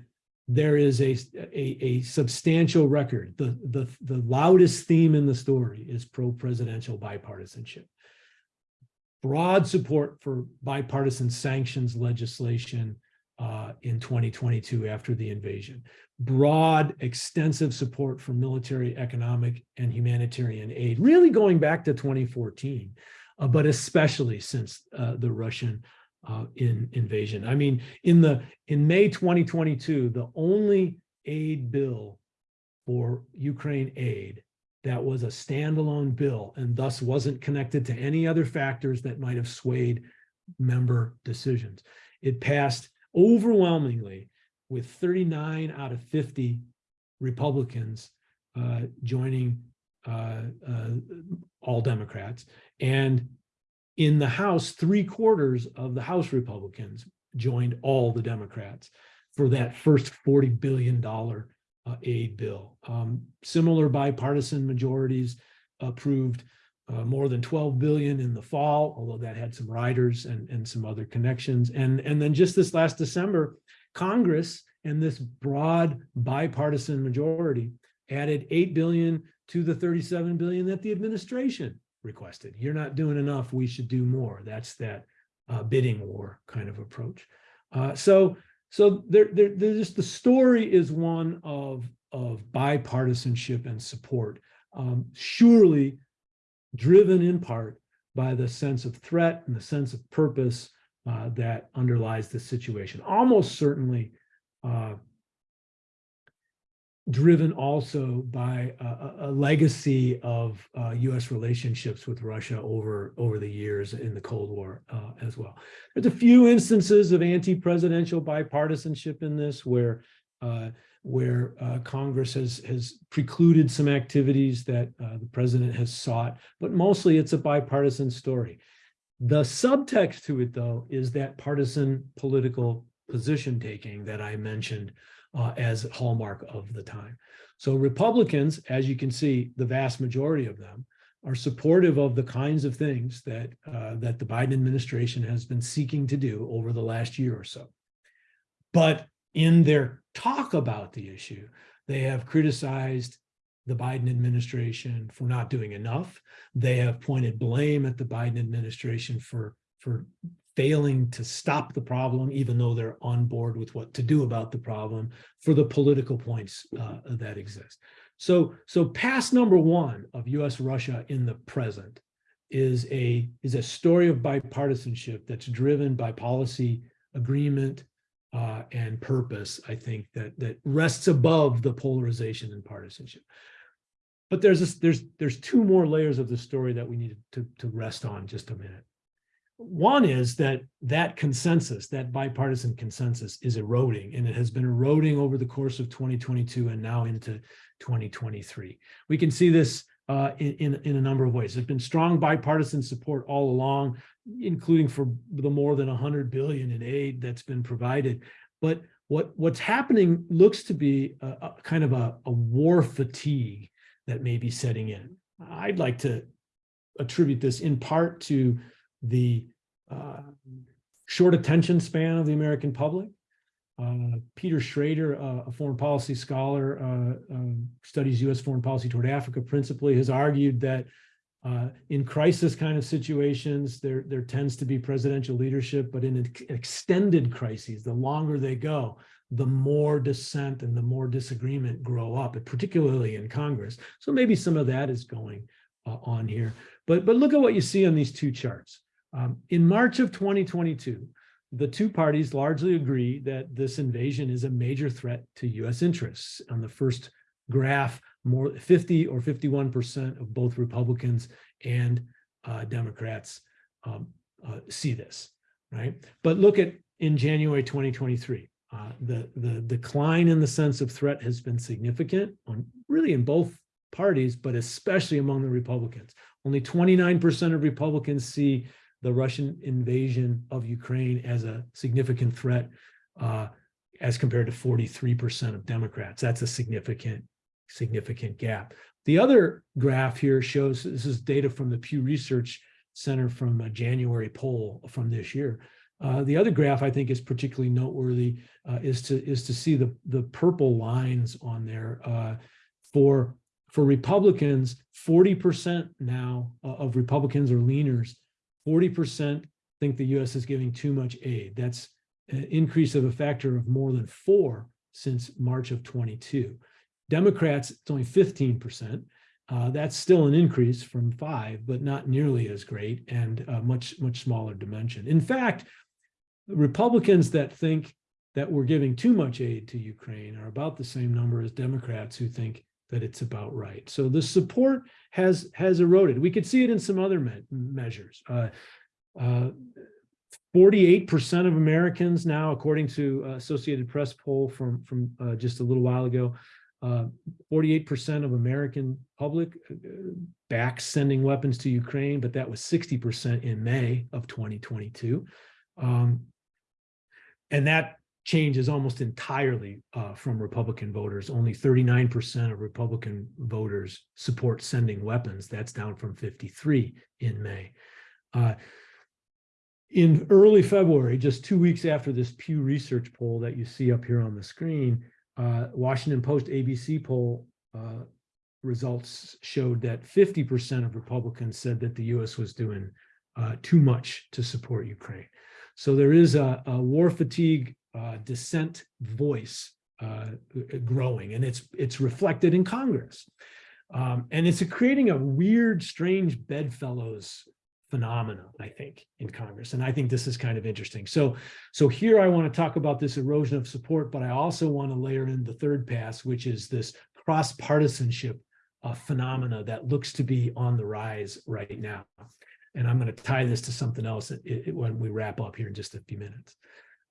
there is a, a, a substantial record. The, the, the loudest theme in the story is pro-presidential bipartisanship. Broad support for bipartisan sanctions legislation uh, in 2022 after the invasion. Broad, extensive support for military, economic, and humanitarian aid, really going back to 2014, uh, but especially since uh, the Russian uh, in invasion. I mean, in the in May 2022, the only aid bill for Ukraine aid that was a standalone bill and thus wasn't connected to any other factors that might have swayed member decisions. It passed overwhelmingly with 39 out of 50 Republicans uh, joining uh, uh, all Democrats. And in the House, three quarters of the House Republicans joined all the Democrats for that first $40 billion uh, aid bill. Um, similar bipartisan majorities approved uh, more than 12 billion in the fall, although that had some riders and, and some other connections. And, and then just this last December, Congress and this broad bipartisan majority added 8 billion to the 37 billion that the administration requested. You're not doing enough. We should do more. That's that uh, bidding war kind of approach. Uh, so, so there, there's the story is one of of bipartisanship and support. Um, surely driven in part by the sense of threat and the sense of purpose uh, that underlies the situation. Almost certainly uh, driven also by a, a legacy of uh, U.S. relationships with Russia over over the years in the Cold War uh, as well. There's a few instances of anti-presidential bipartisanship in this where uh, where uh, Congress has has precluded some activities that uh, the president has sought, but mostly it's a bipartisan story. The subtext to it, though, is that partisan political position taking that I mentioned uh, as hallmark of the time. So Republicans, as you can see, the vast majority of them are supportive of the kinds of things that uh, that the Biden administration has been seeking to do over the last year or so. But in their talk about the issue, they have criticized the Biden administration for not doing enough. They have pointed blame at the Biden administration for, for failing to stop the problem, even though they're on board with what to do about the problem for the political points uh, that exist. So, so pass number one of US Russia in the present is a, is a story of bipartisanship that's driven by policy agreement uh, and purpose, I think that that rests above the polarization and partisanship. But there's this, there's there's two more layers of the story that we need to to rest on just a minute. One is that that consensus, that bipartisan consensus is eroding and it has been eroding over the course of 2022 and now into 2023. We can see this uh, in, in, a number of ways. There's been strong bipartisan support all along, including for the more than 100 billion in aid that's been provided. But what, what's happening looks to be a, a kind of a, a war fatigue that may be setting in. I'd like to attribute this in part to the uh, short attention span of the American public. Uh, Peter Schraeder, uh, a foreign policy scholar, uh, um, studies U.S. foreign policy toward Africa principally, has argued that uh, in crisis kind of situations, there, there tends to be presidential leadership, but in an extended crises, the longer they go, the more dissent and the more disagreement grow up, particularly in Congress. So maybe some of that is going uh, on here. But, but look at what you see on these two charts. Um, in March of 2022, the two parties largely agree that this invasion is a major threat to U.S. interests. On the first graph, more 50 or 51% of both Republicans and uh, Democrats um, uh, see this, right? But look at in January 2023, uh, the, the decline in the sense of threat has been significant on really in both parties, but especially among the Republicans. Only 29% of Republicans see the Russian invasion of Ukraine as a significant threat uh, as compared to 43% of Democrats. That's a significant, significant gap. The other graph here shows, this is data from the Pew Research Center from a January poll from this year. Uh, the other graph I think is particularly noteworthy uh, is to is to see the the purple lines on there uh, for for Republicans. Forty percent now uh, of Republicans or leaners 40% think the US is giving too much aid. That's an increase of a factor of more than four since March of 22. Democrats, it's only 15%. Uh, that's still an increase from five, but not nearly as great and much, much smaller dimension. In fact, Republicans that think that we're giving too much aid to Ukraine are about the same number as Democrats who think that it's about right. So the support has has eroded. We could see it in some other me measures. Uh, uh, 48% of Americans now, according to uh, Associated Press poll from, from uh, just a little while ago, 48% of American public uh, back sending weapons to Ukraine, but that was 60% in May of 2022. Um, and that change is almost entirely uh, from Republican voters. Only 39% of Republican voters support sending weapons. That's down from 53 in May. Uh, in early February, just two weeks after this Pew Research poll that you see up here on the screen, uh, Washington Post ABC poll uh, results showed that 50% of Republicans said that the US was doing uh, too much to support Ukraine. So there is a, a war fatigue uh, dissent voice uh, growing, and it's it's reflected in Congress. Um, and it's a creating a weird, strange bedfellows phenomenon, I think, in Congress. And I think this is kind of interesting. So, so here I want to talk about this erosion of support, but I also want to layer in the third pass, which is this cross-partisanship uh, phenomena that looks to be on the rise right now. And I'm going to tie this to something else it, it, when we wrap up here in just a few minutes.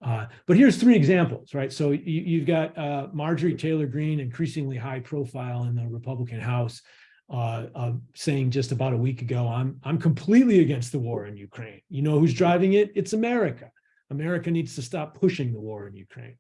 Uh, but here's three examples, right? So you, have got uh, Marjorie Taylor Greene, increasingly high profile in the Republican House, uh, saying just about a week ago, I'm, I'm completely against the war in Ukraine. You know who's driving it? It's America. America needs to stop pushing the war in Ukraine.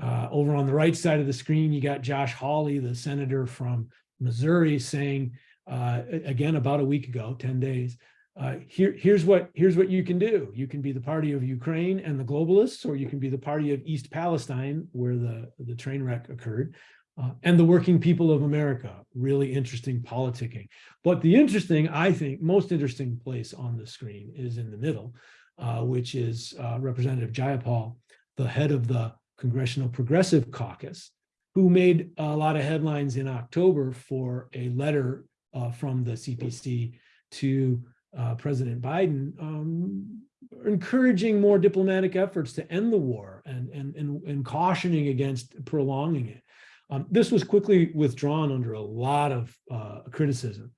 Uh, over on the right side of the screen, you got Josh Hawley, the senator from Missouri, saying, uh, again, about a week ago, 10 days, uh, here, here's what here's what you can do. You can be the party of Ukraine and the globalists, or you can be the party of East Palestine, where the, the train wreck occurred, uh, and the working people of America. Really interesting politicking. But the interesting, I think, most interesting place on the screen is in the middle, uh, which is uh, Representative Jayapal, the head of the Congressional Progressive Caucus, who made a lot of headlines in October for a letter uh, from the CPC to uh, President Biden, um, encouraging more diplomatic efforts to end the war and, and, and, and cautioning against prolonging it. Um, this was quickly withdrawn under a lot of uh, criticism.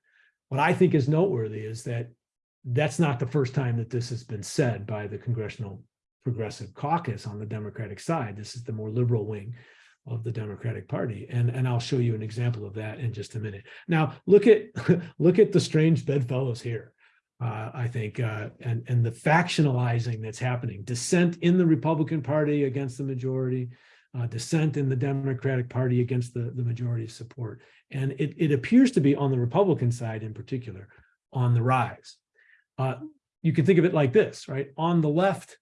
What I think is noteworthy is that that's not the first time that this has been said by the Congressional Progressive Caucus on the Democratic side. This is the more liberal wing of the Democratic Party. And, and I'll show you an example of that in just a minute. Now, look at, <laughs> look at the strange bedfellows here uh, I think, uh, and, and the factionalizing that's happening, dissent in the Republican Party against the majority, uh, dissent in the Democratic Party against the, the majority support. And it, it appears to be on the Republican side in particular on the rise. Uh, you can think of it like this, right? On the left,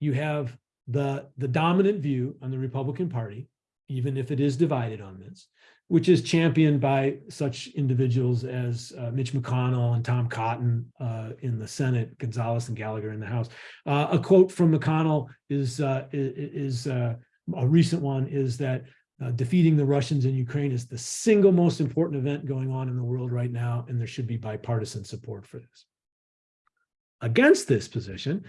you have the, the dominant view on the Republican Party, even if it is divided on this which is championed by such individuals as uh, Mitch McConnell and Tom Cotton uh, in the Senate, Gonzalez and Gallagher in the House. Uh, a quote from McConnell is uh, is uh, a recent one is that uh, defeating the Russians in Ukraine is the single most important event going on in the world right now, and there should be bipartisan support for this. Against this position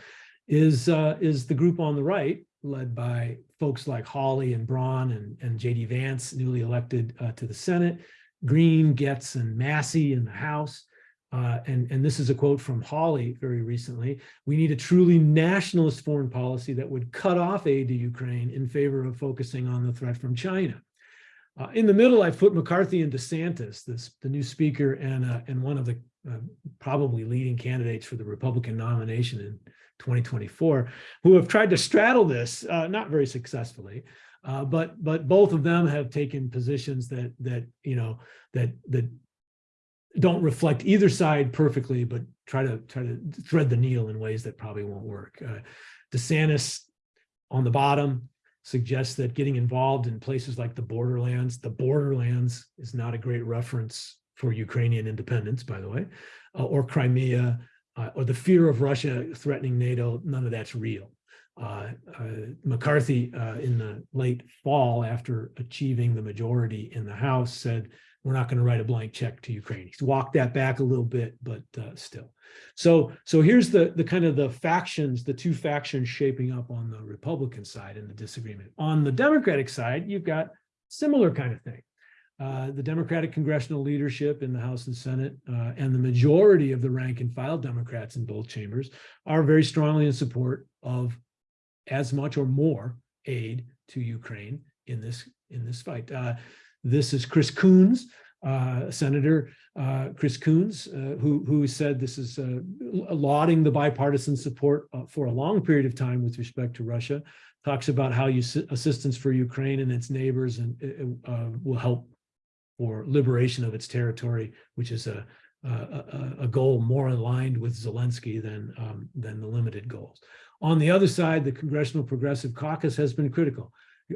is is the group on the right, led by folks like Hawley and Braun and, and J.D. Vance, newly elected uh, to the Senate, Greene, Gaetz, and Massey in the House. Uh, and, and this is a quote from Hawley very recently. We need a truly nationalist foreign policy that would cut off aid to Ukraine in favor of focusing on the threat from China. Uh, in the middle, I've put McCarthy and DeSantis, this, the new speaker and, uh, and one of the uh, probably leading candidates for the Republican nomination in 2024, who have tried to straddle this, uh, not very successfully, uh, but but both of them have taken positions that that you know that that don't reflect either side perfectly, but try to try to thread the needle in ways that probably won't work. Uh, DeSantis on the bottom suggests that getting involved in places like the borderlands, the borderlands is not a great reference for Ukrainian independence, by the way, uh, or Crimea, uh, or the fear of Russia threatening NATO, none of that's real. uh, uh, McCarthy uh, in the late fall, after achieving the majority in the House, said, we're not going to write a blank check to Ukraine. He's walked that back a little bit, but uh, still. So, so here's the, the kind of the factions, the two factions shaping up on the Republican side in the disagreement. On the Democratic side, you've got similar kind of thing. Uh, the Democratic congressional leadership in the House and Senate uh, and the majority of the rank and file Democrats in both chambers are very strongly in support of as much or more aid to Ukraine in this in this fight. Uh, this is Chris Coons, uh, Senator uh, Chris Coons, who who said this is lauding the bipartisan support for a long period of time with respect to Russia. Talks about how you assistance for Ukraine and its neighbors and will help for liberation of its territory, which is a a, a goal more aligned with Zelensky than um, than the limited goals. On the other side, the Congressional Progressive Caucus has been critical.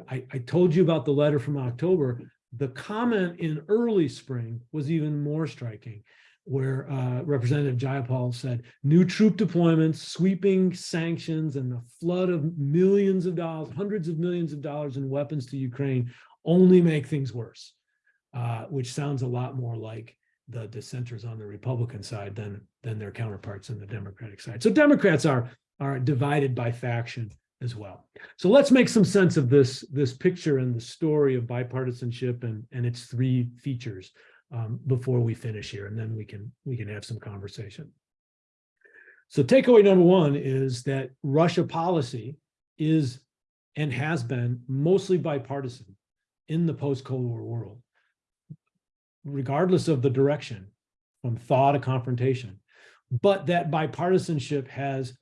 I, I told you about the letter from October. The comment in early spring was even more striking, where uh, Representative Jayapal said, new troop deployments, sweeping sanctions, and the flood of millions of dollars, hundreds of millions of dollars in weapons to Ukraine only make things worse, uh, which sounds a lot more like the dissenters on the Republican side than, than their counterparts on the Democratic side. So Democrats are, are divided by faction as well. So let's make some sense of this, this picture and the story of bipartisanship and, and its three features um, before we finish here, and then we can, we can have some conversation. So takeaway number one is that Russia policy is and has been mostly bipartisan in the post-Cold War world regardless of the direction, from thaw to confrontation. But that bipartisanship has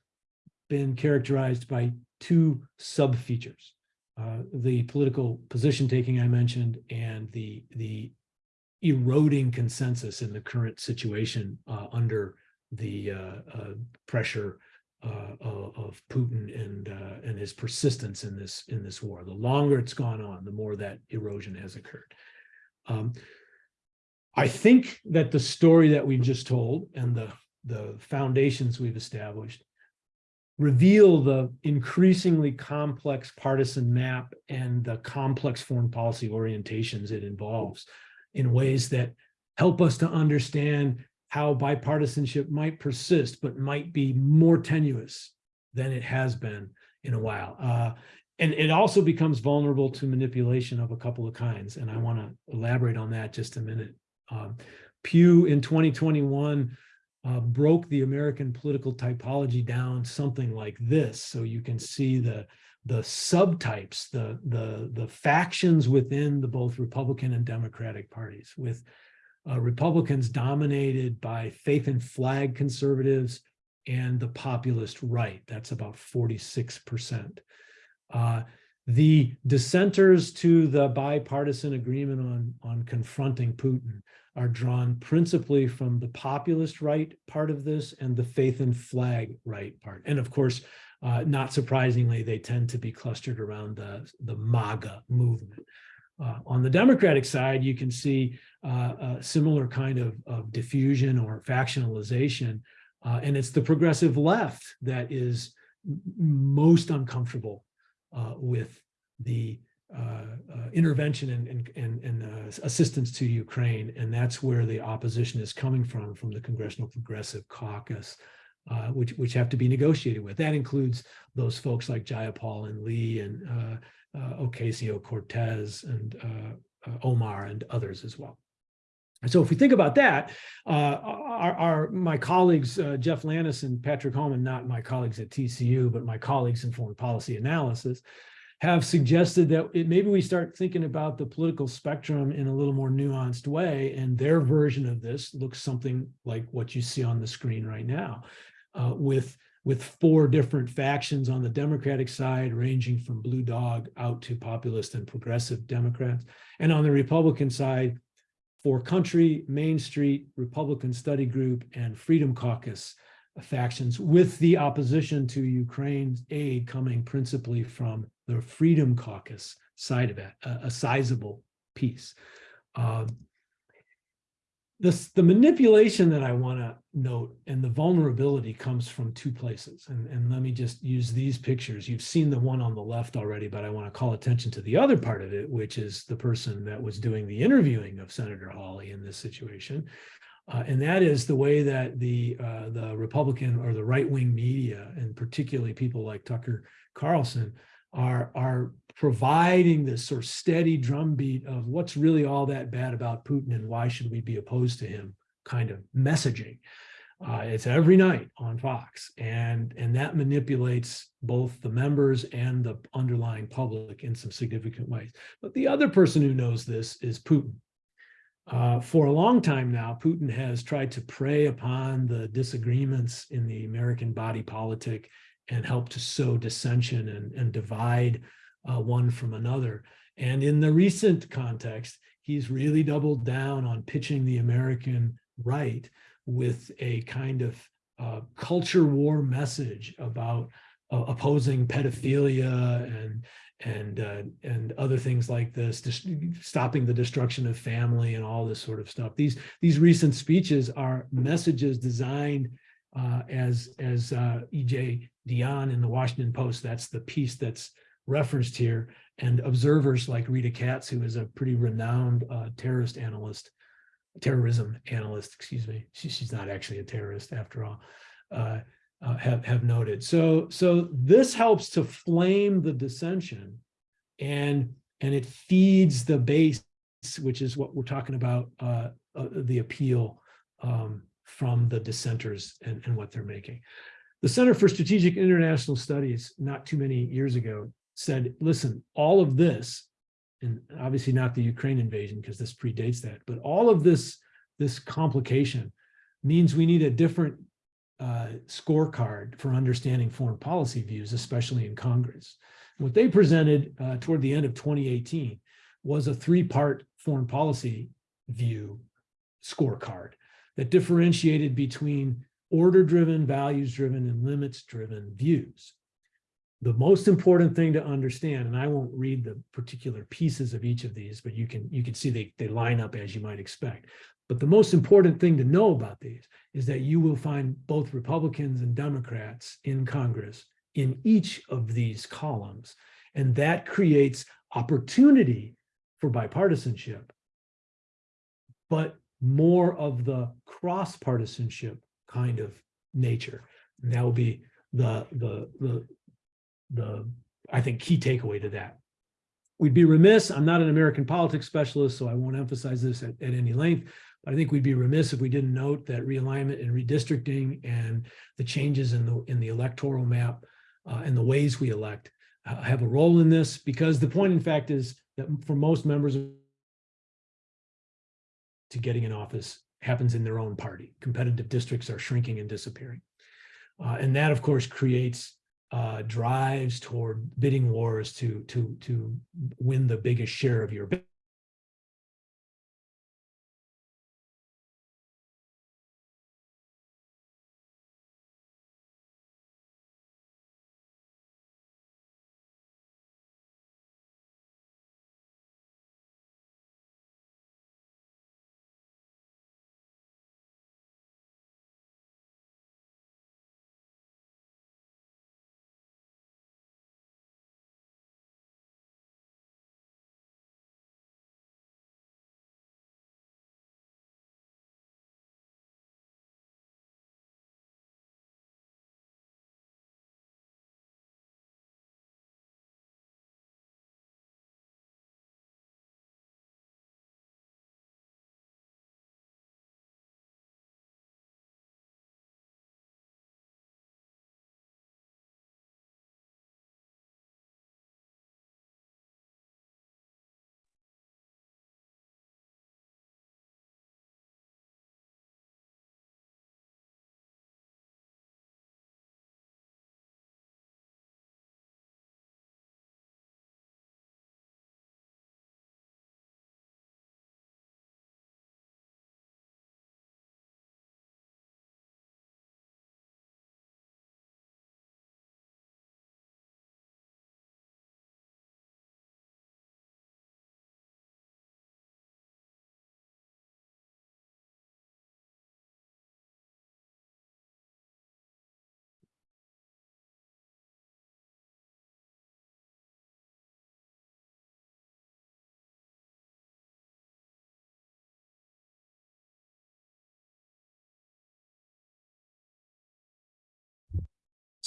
been characterized by two sub-features. Uh, the political position taking I mentioned and the, the eroding consensus in the current situation uh, under the uh, uh pressure uh, of Putin and uh, and his persistence in this in this war. The longer it's gone on, the more that erosion has occurred. Um, I think that the story that we've just told and the, the foundations we've established reveal the increasingly complex partisan map and the complex foreign policy orientations it involves in ways that help us to understand how bipartisanship might persist, but might be more tenuous than it has been in a while. Uh, and it also becomes vulnerable to manipulation of a couple of kinds. And I want to elaborate on that just a minute. Um, Pew in 2021 uh, broke the American political typology down something like this. So you can see the the subtypes, the the the factions within the both Republican and Democratic parties, with uh, Republicans dominated by faith and flag conservatives and the populist right. That's about 46 percent. Uh, the dissenters to the bipartisan agreement on, on confronting Putin are drawn principally from the populist right part of this and the faith and flag right part. And of course, uh, not surprisingly, they tend to be clustered around the, the MAGA movement. Uh, on the Democratic side, you can see uh, a similar kind of, of diffusion or factionalization, uh, and it's the progressive left that is most uncomfortable uh, with the intervention and, and, and, uh, assistance to Ukraine. And that's where the opposition is coming from, from the Congressional Progressive Caucus, uh, which, which have to be negotiated with. That includes those folks like Jayapal and Lee and uh, Ocasio-Cortez and Omar and others as well. And so if we think about that, uh, our, our, my colleagues, uh, Jeff Lantis and Patrick Homan, not my colleagues at TCU, but my colleagues in foreign policy analysis, have suggested that it, maybe we start thinking about the political spectrum in a little more nuanced way. And their version of this looks something like what you see on the screen right now, uh, with, with four different factions on the Democratic side, ranging from blue dog out to populist and progressive Democrats. And on the Republican side, for country, Main Street, Republican Study Group, and Freedom Caucus factions, with the opposition to Ukraine's aid coming principally from the Freedom Caucus side of it, a, a sizable piece. Um, the manipulation that I want to note and the vulnerability comes from two places. And, and let me just use these pictures. You've seen the one on the left already, but I want to call attention to the other part of it, which is the person that was doing the interviewing of Senator Hawley in this situation. Uh, and that is the way that the uh, the Republican or the right wing media, and particularly people like Tucker Carlson, are are providing this sort of steady drumbeat of what's really all that bad about Putin and why should we be opposed to him kind of messaging. Uh, it's every night on Fox, and and that manipulates both the members and the underlying public in some significant ways. But the other person who knows this is Putin. Uh, for a long time now, Putin has tried to prey upon the disagreements in the American body politic and help to sow dissension and, and divide uh, one from another. And in the recent context, he's really doubled down on pitching the American right with a kind of uh, culture war message about uh, opposing pedophilia and and uh, and other things like this, stopping the destruction of family and all this sort of stuff. These these recent speeches are messages designed uh, as as uh, E.J. Dionne in the Washington Post. That's the piece that's referenced here, and observers like Rita Katz, who is a pretty renowned uh, terrorist analyst, terrorism analyst, excuse me. She, she's not actually a terrorist after all. Uh, uh, have have noted. So so this helps to flame the dissension, and and it feeds the base, which is what we're talking about, uh, uh, the appeal um, from the dissenters and, and what they're making. The Center for Strategic International Studies, not too many years ago, said, listen, all of this, and obviously not the Ukraine invasion because this predates that, but all of this, this complication means we need a different uh, scorecard for understanding foreign policy views, especially in Congress. What they presented uh, toward the end of 2018 was a three-part foreign policy view scorecard that differentiated between order-driven, values-driven, and limits-driven views. The most important thing to understand, and I won't read the particular pieces of each of these, but you can you can see they, they line up as you might expect. But the most important thing to know about these is that you will find both Republicans and Democrats in Congress in each of these columns. And that creates opportunity for bipartisanship, but more of the cross-partisanship kind of nature. And that will be the, the, the, the, I think, key takeaway to that. We'd be remiss, I'm not an American politics specialist, so I won't emphasize this at, at any length, but I think we'd be remiss if we didn't note that realignment and redistricting and the changes in the, in the electoral map uh, and the ways we elect uh, have a role in this, because the point in fact is that for most members to getting in office happens in their own party. Competitive districts are shrinking and disappearing. Uh, and that, of course, creates uh, drives toward bidding wars to, to, to win the biggest share of your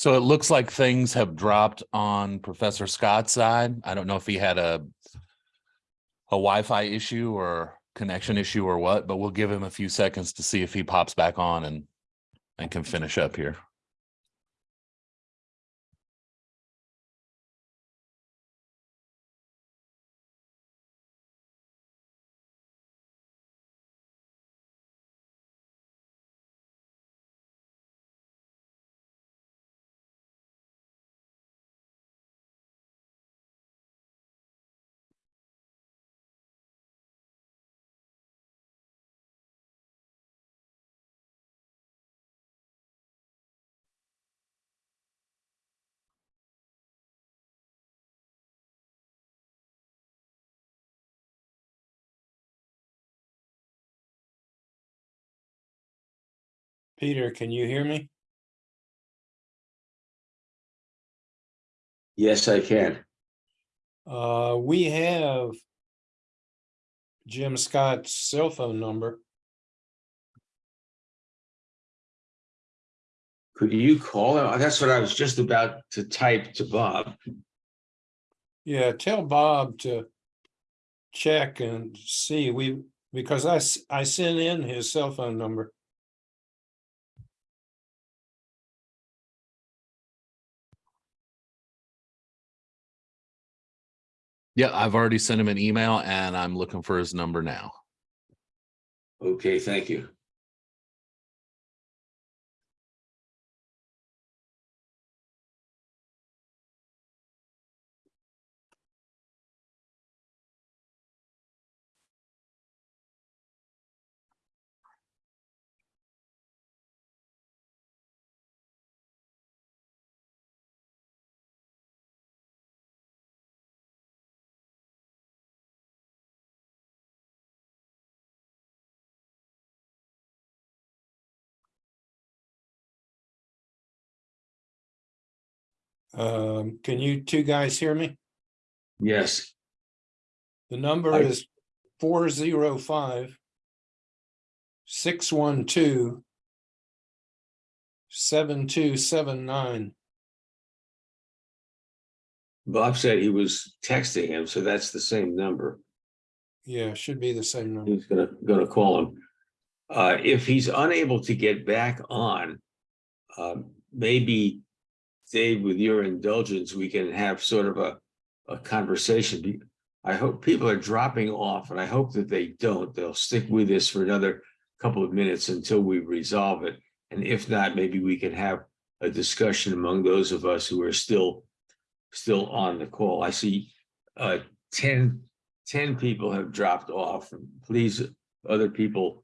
So it looks like things have dropped on Professor Scott's side. I don't know if he had a a Wi-Fi issue or connection issue or what, but we'll give him a few seconds to see if he pops back on and and can finish up here. Peter, can you hear me? Yes, I can. Uh, we have Jim Scott's cell phone number. Could you call him? That's what I was just about to type to Bob. Yeah, tell Bob to check and see, we, because I I sent in his cell phone number. Yeah, I've already sent him an email and I'm looking for his number now. Okay, thank you. Um, can you two guys hear me? Yes, The number I- is four zero five. Six one two. Seven two seven nine. Bob said he was texting him, so that's the same number. Yeah, should be the same number. He's gonna, gonna call him. Uh, if he's unable to get back on, um, maybe Dave, with your indulgence, we can have sort of a, a conversation. I hope people are dropping off and I hope that they don't. They'll stick with us for another couple of minutes until we resolve it. And if not, maybe we can have a discussion among those of us who are still, still on the call. I see, uh, 10 10 people have dropped off. Please, other people,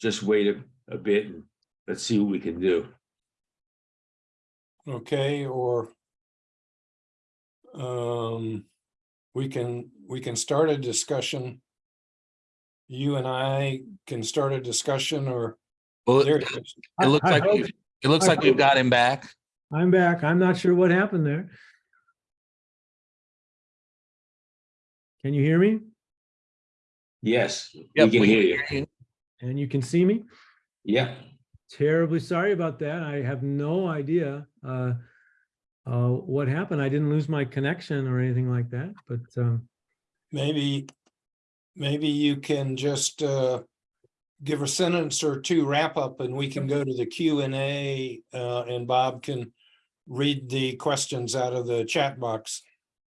just wait a, a bit and let's see what we can do. Okay, or. Um, we can, we can start a discussion. You and I can start a discussion or Well, there. it it is. it looks I- I like, hope- we've- it looks I like we've got him back. I'm back. I'm not sure what happened there. Can you hear me? Yes, we can we hear you. you. And you can see me? Yeah, Terribly sorry about that. I have no idea uh, uh, what happened. I didn't lose my connection or anything like that, but um, Maybe, maybe you can just uh. Give a sentence or two wrap up and we can go to the Q and A uh and Bob can. Read the questions out of the chat box.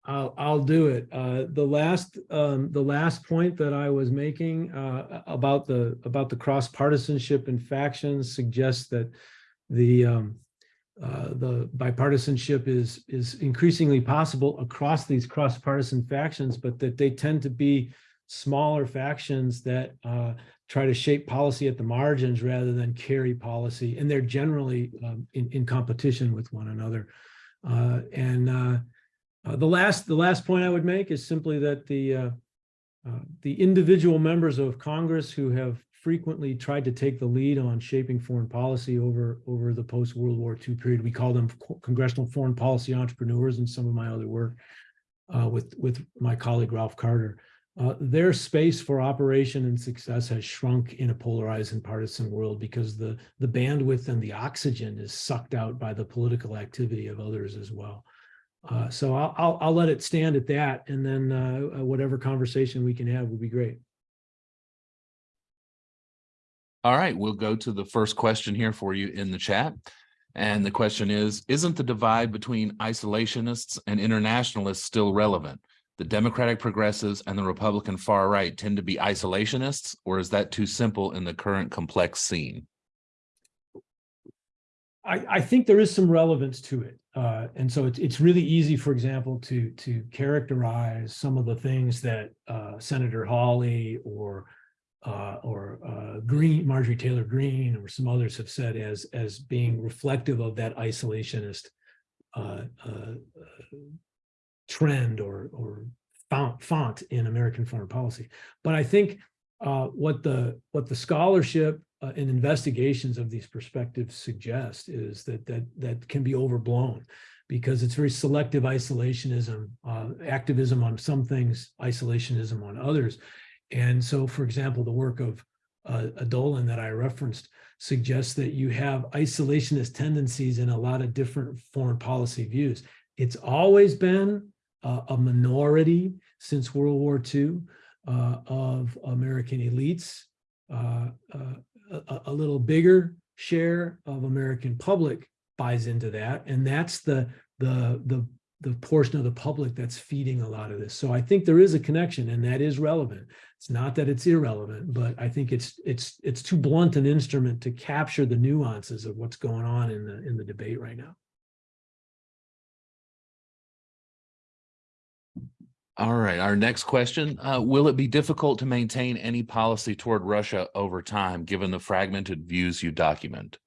I'll, I'll do it. Uh, the last, um, the last point that I was making, uh, about the, about the cross partisanship and factions suggests that the, um, uh, the bipartisanship is, is increasingly possible across these cross partisan factions, but that they tend to be smaller factions that, uh, try to shape policy at the margins rather than carry policy, and they're generally, um, in, in competition with one another. Uh, and, uh, the last, the last point I would make is simply that the, uh, uh, the individual members of Congress who have frequently tried to take the lead on shaping foreign policy over, over the post-World War II period, we call them congressional foreign policy entrepreneurs in some of my other work uh, with, with my colleague Ralph Carter. uh, their space for operation and success has shrunk in a polarized and partisan world because the, the bandwidth and the oxygen is sucked out by the political activity of others as well. Uh, so I'll, I'll, I'll let it stand at that, and then uh, uh, whatever conversation we can have would be great. All right, we'll go to the first question here for you in the chat. And the question is, isn't the divide between isolationists and internationalists still relevant? The Democratic progressives and the Republican far right tend to be isolationists, or is that too simple in the current complex scene? I, I think there is some relevance to it. Uh, and so it's, it's really easy, for example, to, to characterize some of the things that uh, Senator Hawley or uh, or uh, Greene, Marjorie Taylor Greene, or some others have said as, as being reflective of that isolationist uh, uh, trend or, or font, font in American foreign policy. But I think what the, what the scholarship uh, and investigations of these perspectives suggest is that, that, that can be overblown because it's very selective isolationism, uh, activism on some things, isolationism on others. And so, for example, the work of uh, Dolan that I referenced suggests that you have isolationist tendencies in a lot of different foreign policy views. It's always been uh, a minority since World War II uh, of American elites, uh, uh, a, a little bigger share of American public buys into that. And that's the, the, the, the portion of the public that's feeding a lot of this. So I think there is a connection and that is relevant. It's not that it's irrelevant, but I think it's it's it's too blunt an instrument to capture the nuances of what's going on in the in the debate right now. All right, our next question, uh, will it be difficult to maintain any policy toward Russia over time, given the fragmented views you document?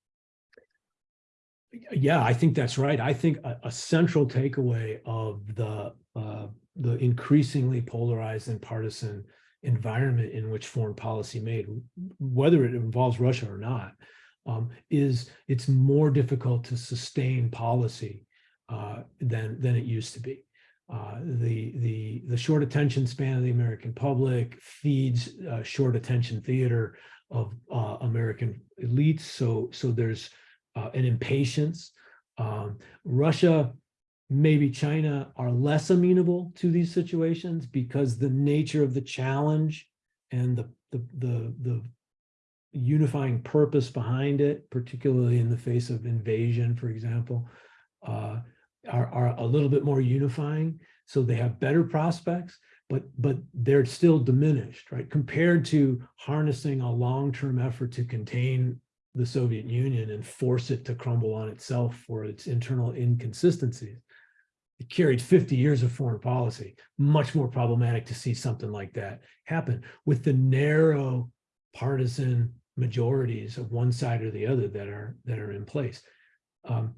Yeah, I think that's right. I think a, a central takeaway of the uh, the increasingly polarized and partisan environment in which foreign policy made, whether it involves Russia or not, um, is it's more difficult to sustain policy uh, than than it used to be. Uh, the the the short attention span of the American public feeds uh, short attention theater of uh, American elites. So so there's uh, an impatience. Um, Russia maybe China are less amenable to these situations because the nature of the challenge and the, the, the, the unifying purpose behind it, particularly in the face of invasion, for example, uh, are, are a little bit more unifying. So they have better prospects, but, but they're still diminished, right? Compared to harnessing a long-term effort to contain the Soviet Union and force it to crumble on itself for its internal inconsistencies it carried 50 years of foreign policy, much more problematic to see something like that happen with the narrow partisan majorities of one side or the other that are that are in place. Um,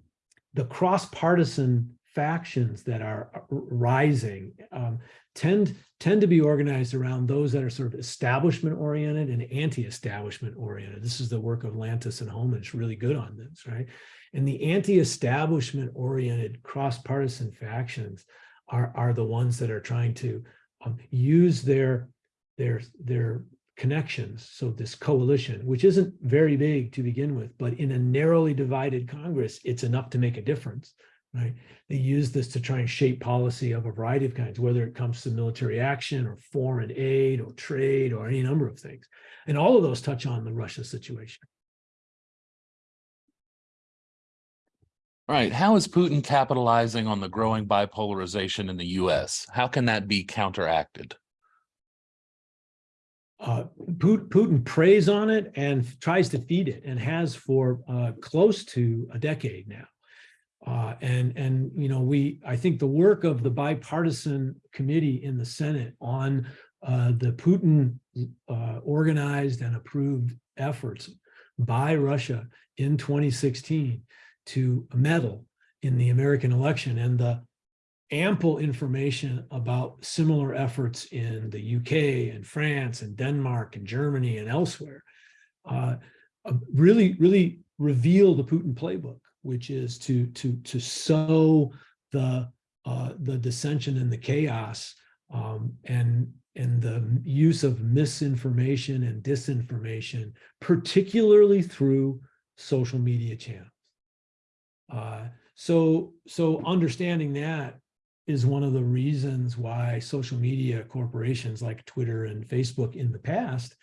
the cross-partisan factions that are rising um, tend tend to be organized around those that are sort of establishment oriented and anti-establishment oriented. This is the work of Lantis and. It's really good on this, right? And the anti-establishment oriented cross-partisan factions are, are the ones that are trying to um, use their, their, their connections. So this coalition, which isn't very big to begin with, but in a narrowly divided Congress, it's enough to make a difference, right? They use this to try and shape policy of a variety of kinds, whether it comes to military action or foreign aid or trade or any number of things. And all of those touch on the Russia situation. All right, how is Putin capitalizing on the growing bipolarization in the US? How can that be counteracted? Uh, Putin, preys on it and tries to feed it and has for uh, close to a decade now. Uh, and, and, you know, we, I think the work of the bipartisan committee in the Senate on uh, the Putin uh, organized and approved efforts by Russia in 2016 to meddle in the American election and the ample information about similar efforts in the UK and France and Denmark and Germany and elsewhere uh, really, really reveal the Putin playbook, which is to to to sow the uh, the dissension and the chaos um, and and the use of misinformation and disinformation, particularly through social media channels. Uh, so so understanding that is one of the reasons why social media corporations like Twitter and Facebook in the past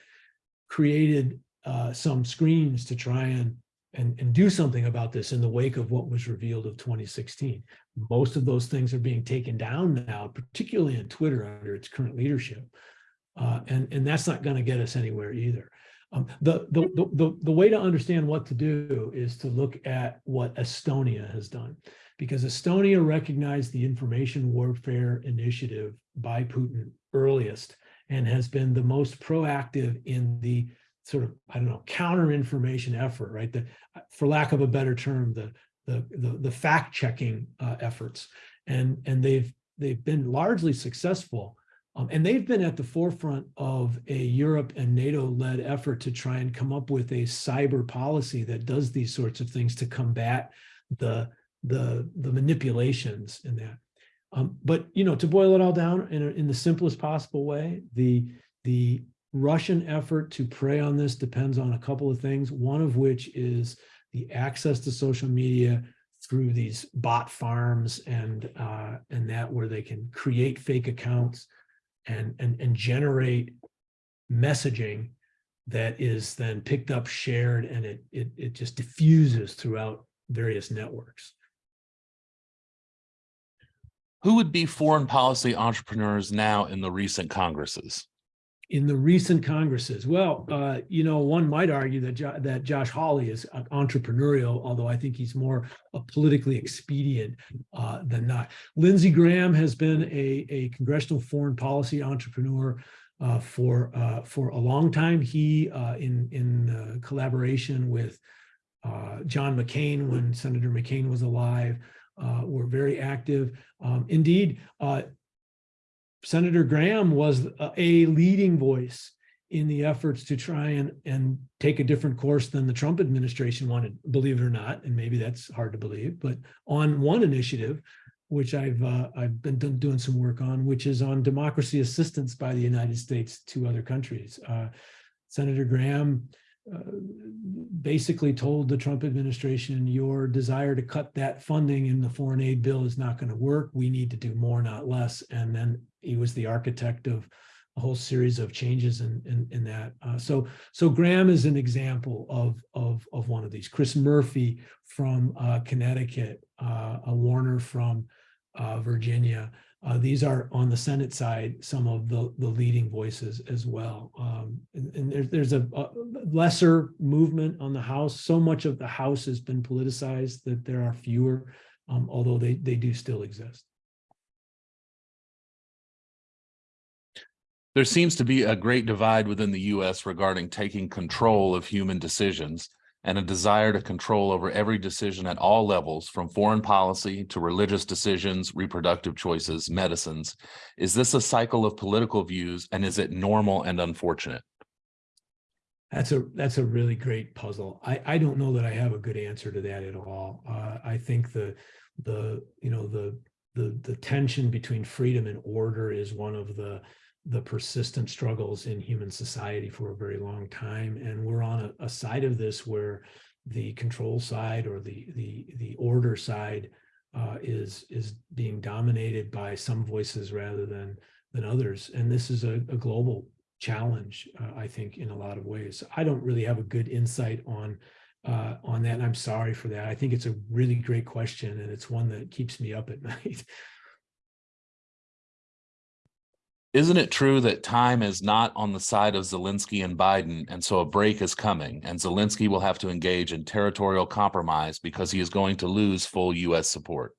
created uh, some screens to try and, and, and do something about this in the wake of what was revealed of 2016. Most of those things are being taken down now, particularly in Twitter under its current leadership. Uh, and, and that's not going to get us anywhere either. Um, the, the, the, the, the way to understand what to do is to look at what Estonia has done because Estonia recognized the information warfare initiative by Putin earliest and has been the most proactive in the sort of, I don't know, counter information effort, right? The, for lack of a better term, the, the, the, the fact checking uh, efforts. And, and they've, they've been largely successful. Um, and they've been at the forefront of a Europe and NATO led effort to try and come up with a cyber policy that does these sorts of things to combat the, the, the manipulations in that. Um, but, you know, to boil it all down in, in the simplest possible way, the, the Russian effort to prey on this depends on a couple of things, one of which is the access to social media through these bot farms and, uh, and that where they can create fake accounts and, and, and generate messaging that is then picked up, shared, and it, it, it just diffuses throughout various networks. Who would be foreign policy entrepreneurs now in the recent congresses? In the recent congresses, well, uh, you know, one might argue that jo that Josh Hawley is uh, entrepreneurial, although I think he's more a politically expedient uh, than not. Lindsey Graham has been a, a congressional foreign policy entrepreneur uh, for uh, for a long time. He, uh, in in collaboration with John McCain, when Senator McCain was alive, uh, were very active. Um, indeed, uh, Senator Graham was a, leading voice in the efforts to try and, and take a different course than the Trump administration wanted, believe it or not, and maybe that's hard to believe, but on one initiative, which I've uh, I've been doing some work on, which is on democracy assistance by the United States to other countries. Uh, Senator Graham basically told the Trump administration, your desire to cut that funding in the foreign aid bill is not going to work. We need to do more, not less. And then he was the architect of a whole series of changes in, in, in that. Uh, so, so Graham is an example of, of, of one of these. Chris Murphy from uh, Connecticut, uh, a Warner from uh, Virginia, uh, these are on the Senate side, some of the, the leading voices as well. Um, and, and there's, there's a, a, lesser movement on the House. So much of the House has been politicized that there are fewer, um, although they, they do still exist. There seems to be a great divide within the US regarding taking control of human decisions and a desire to control over every decision at all levels, from foreign policy to religious decisions, reproductive choices, medicines. Is this a cycle of political views and is it normal and unfortunate? That's a that's a really great puzzle. I I don't know that I have a good answer to that at all. Uh, I think the the you know the the the tension between freedom and order is one of the the persistent struggles in human society for a very long time. And we're on a, a side of this where the control side or the the the order side uh, is is being dominated by some voices rather than than others. And this is a, a global challenge, uh, I think, in a lot of ways. I don't really have a good insight on uh, on that, and I'm sorry for that. I think it's a really great question, and it's one that keeps me up at <laughs> night. Isn't it true that time is not on the side of Zelensky and Biden, and so a break is coming, and Zelensky will have to engage in territorial compromise because he is going to lose full U.S. support?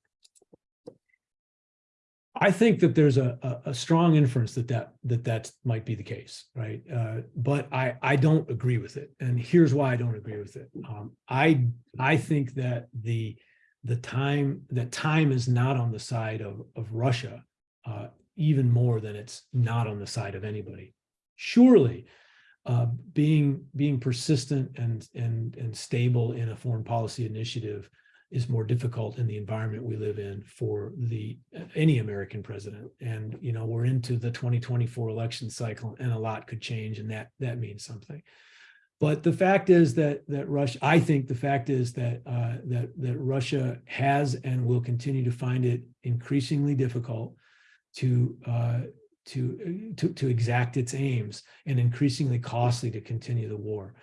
I think that there's a, a, strong inference that that that that might be the case, right? Uh, but I I don't agree with it, and here's why I don't agree with it. Um, I I think that the the time that time is not on the side of of Russia, uh, even more than it's not on the side of anybody. Surely, uh, being being persistent and and and stable in a foreign policy initiative is more difficult in the environment we live in for the any American president. And you know, we're into the 2024 election cycle and a lot could change and that that means something. But the fact is that that Russia, I think the fact is that uh, that that Russia has and will continue to find it increasingly difficult to uh, to to to exact its aims and increasingly costly to continue the war.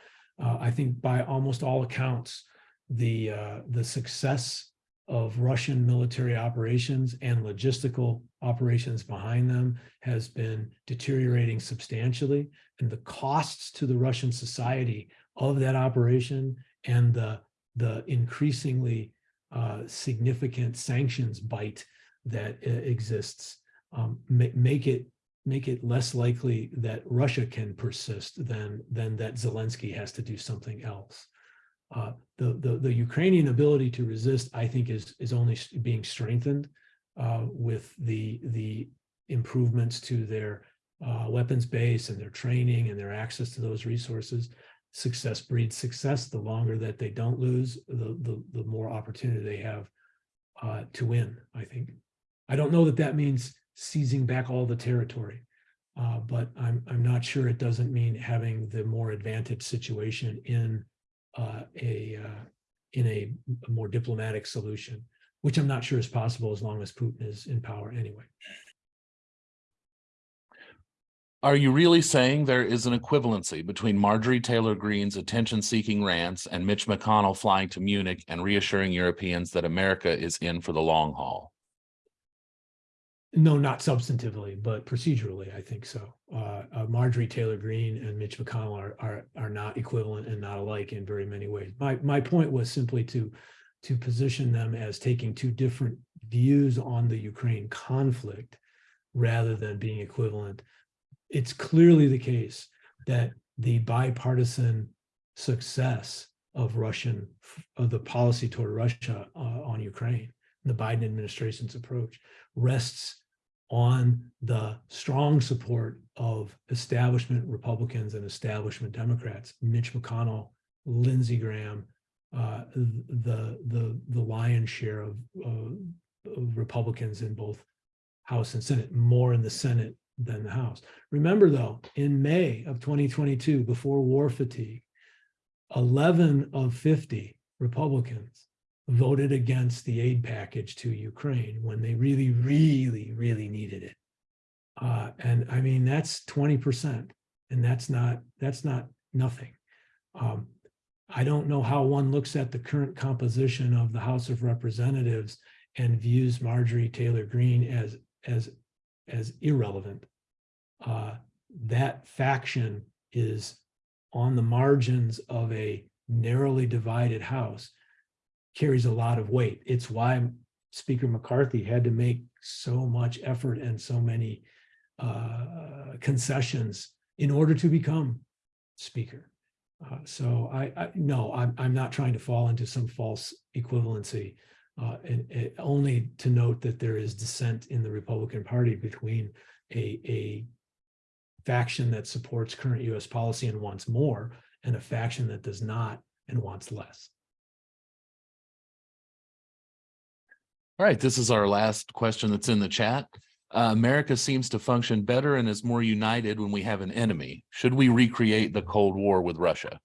Uh, I think by almost all accounts, the uh, the success of Russian military operations and logistical operations behind them has been deteriorating substantially, and the costs to the Russian society of that operation and the the increasingly uh, significant sanctions bite that uh, exists um, make it make it less likely that Russia can persist than than that Zelensky has to do something else. Uh, the, the the Ukrainian ability to resist, I think, is is only being strengthened uh, with the the improvements to their uh, weapons base and their training and their access to those resources. Success breeds success. The longer that they don't lose, the the, the more opportunity they have uh, to win. I think. I don't know that that means seizing back all the territory. Uh, but I'm, I'm not sure it doesn't mean having the more advantaged situation in uh, a, uh, in a, a more diplomatic solution, which I'm not sure is possible as long as Putin is in power anyway. Are you really saying there is an equivalency between Marjorie Taylor Greene's attention-seeking rants and Mitch McConnell flying to Munich and reassuring Europeans that America is in for the long haul? No, not substantively, but procedurally, I think so. Uh, uh, Marjorie Taylor Greene and Mitch McConnell are, are, are not equivalent and not alike in very many ways. My, my point was simply to, to position them as taking two different views on the Ukraine conflict rather than being equivalent. It's clearly the case that the bipartisan success of Russian, of the policy toward Russia uh, on Ukraine, the Biden administration's approach rests on the strong support of establishment Republicans and establishment Democrats, Mitch McConnell, Lindsey Graham, uh, the the the lion's share of, of Republicans in both House and Senate, more in the Senate than the House. Remember, though, in May of 2022, before war fatigue, 11 of 50 Republicans voted against the aid package to Ukraine when they really, really, really needed it. Uh, and I mean, that's 20%. And that's not, that's not nothing. Um, I don't know how one looks at the current composition of the House of Representatives and views Marjorie Taylor Greene as, as, as irrelevant. Uh, that faction is on the margins of a narrowly divided House carries a lot of weight. It's why Speaker McCarthy had to make so much effort and so many uh, concessions in order to become Speaker. Uh, so I, I no, I'm I'm not trying to fall into some false equivalency, uh, and, and only to note that there is dissent in the Republican Party between a a faction that supports current U.S. policy and wants more, and a faction that does not and wants less. All right, this is our last question that's in the chat. Uh, America seems to function better and is more united when we have an enemy. Should we recreate the Cold War with Russia?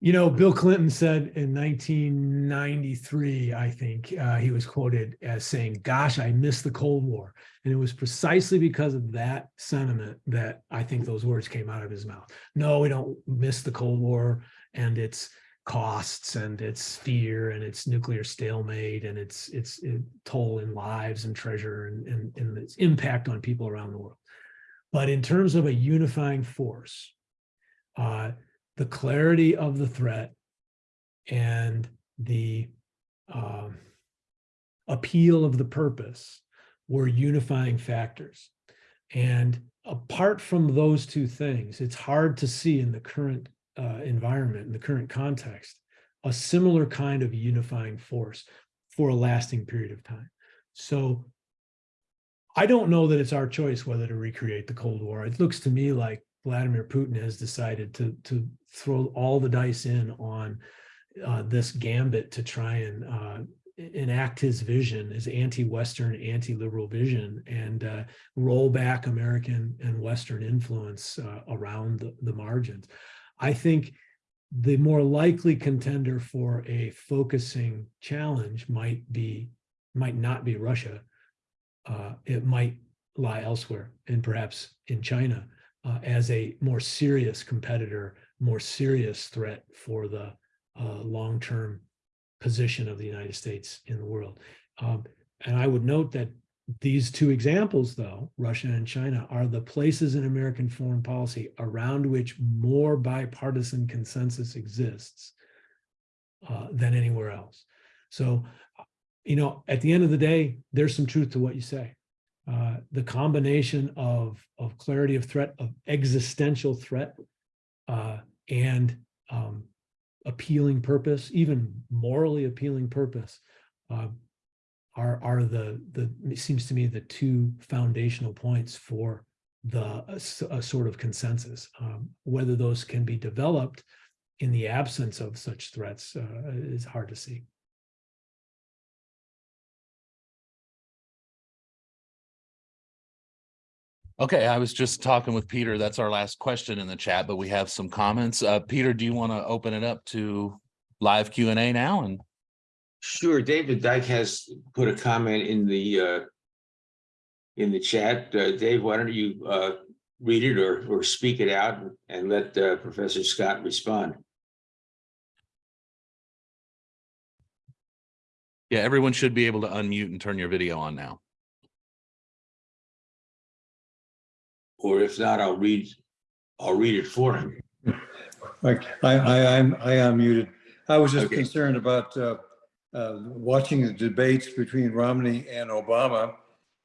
You know, Bill Clinton said in 1993, I think, uh, he was quoted as saying, Gosh, I miss the Cold War. And it was precisely because of that sentiment that I think those words came out of his mouth. No, we don't miss the Cold War and its costs and its fear and its nuclear stalemate and its its it, toll in lives and treasure and, and, and its impact on people around the world. But in terms of a unifying force, uh, the clarity of the threat and the um, appeal of the purpose were unifying factors. And apart from those two things, it's hard to see in the current uh, environment, in the current context, a similar kind of unifying force for a lasting period of time. So I don't know that it's our choice whether to recreate the Cold War. It looks to me like Vladimir Putin has decided to, to throw all the dice in on uh, this gambit to try and uh, enact his vision, his anti-Western, anti-liberal vision, and uh, roll back American and Western influence uh, around the, the margins. I think the more likely contender for a focusing challenge might be, might not be Russia. Uh, it might lie elsewhere and perhaps in China uh, as a more serious competitor, more serious threat for the uh, long-term position of the United States in the world. Um, and I would note that these two examples, though, Russia and China, are the places in American foreign policy around which more bipartisan consensus exists uh, than anywhere else. So, you know, at the end of the day, there's some truth to what you say. Uh, the combination of, of clarity of threat, of existential threat, uh, and um, appealing purpose, even morally appealing purpose, uh, are are the the seems to me the two foundational points for the s- a sort of consensus. Um, whether those can be developed in the absence of such threats uh, is hard to see. Okay, I was just talking with Peter. That's our last question in the chat, but we have some comments. Uh, Peter, do you want to open it up to live Q and A now? And Sure, David Dyke has put a comment in the uh. In the chat. Uh, Dave, why don't you uh read it or or speak it out and let uh Professor Scott respond? yeah, everyone should be able to unmute and turn your video on now. Or if not, I'll read, I'll read it for him. Like, <laughs> I, I, I'm, I am muted. I was just Okay. concerned about, uh, uh, watching the debates between Romney and Obama.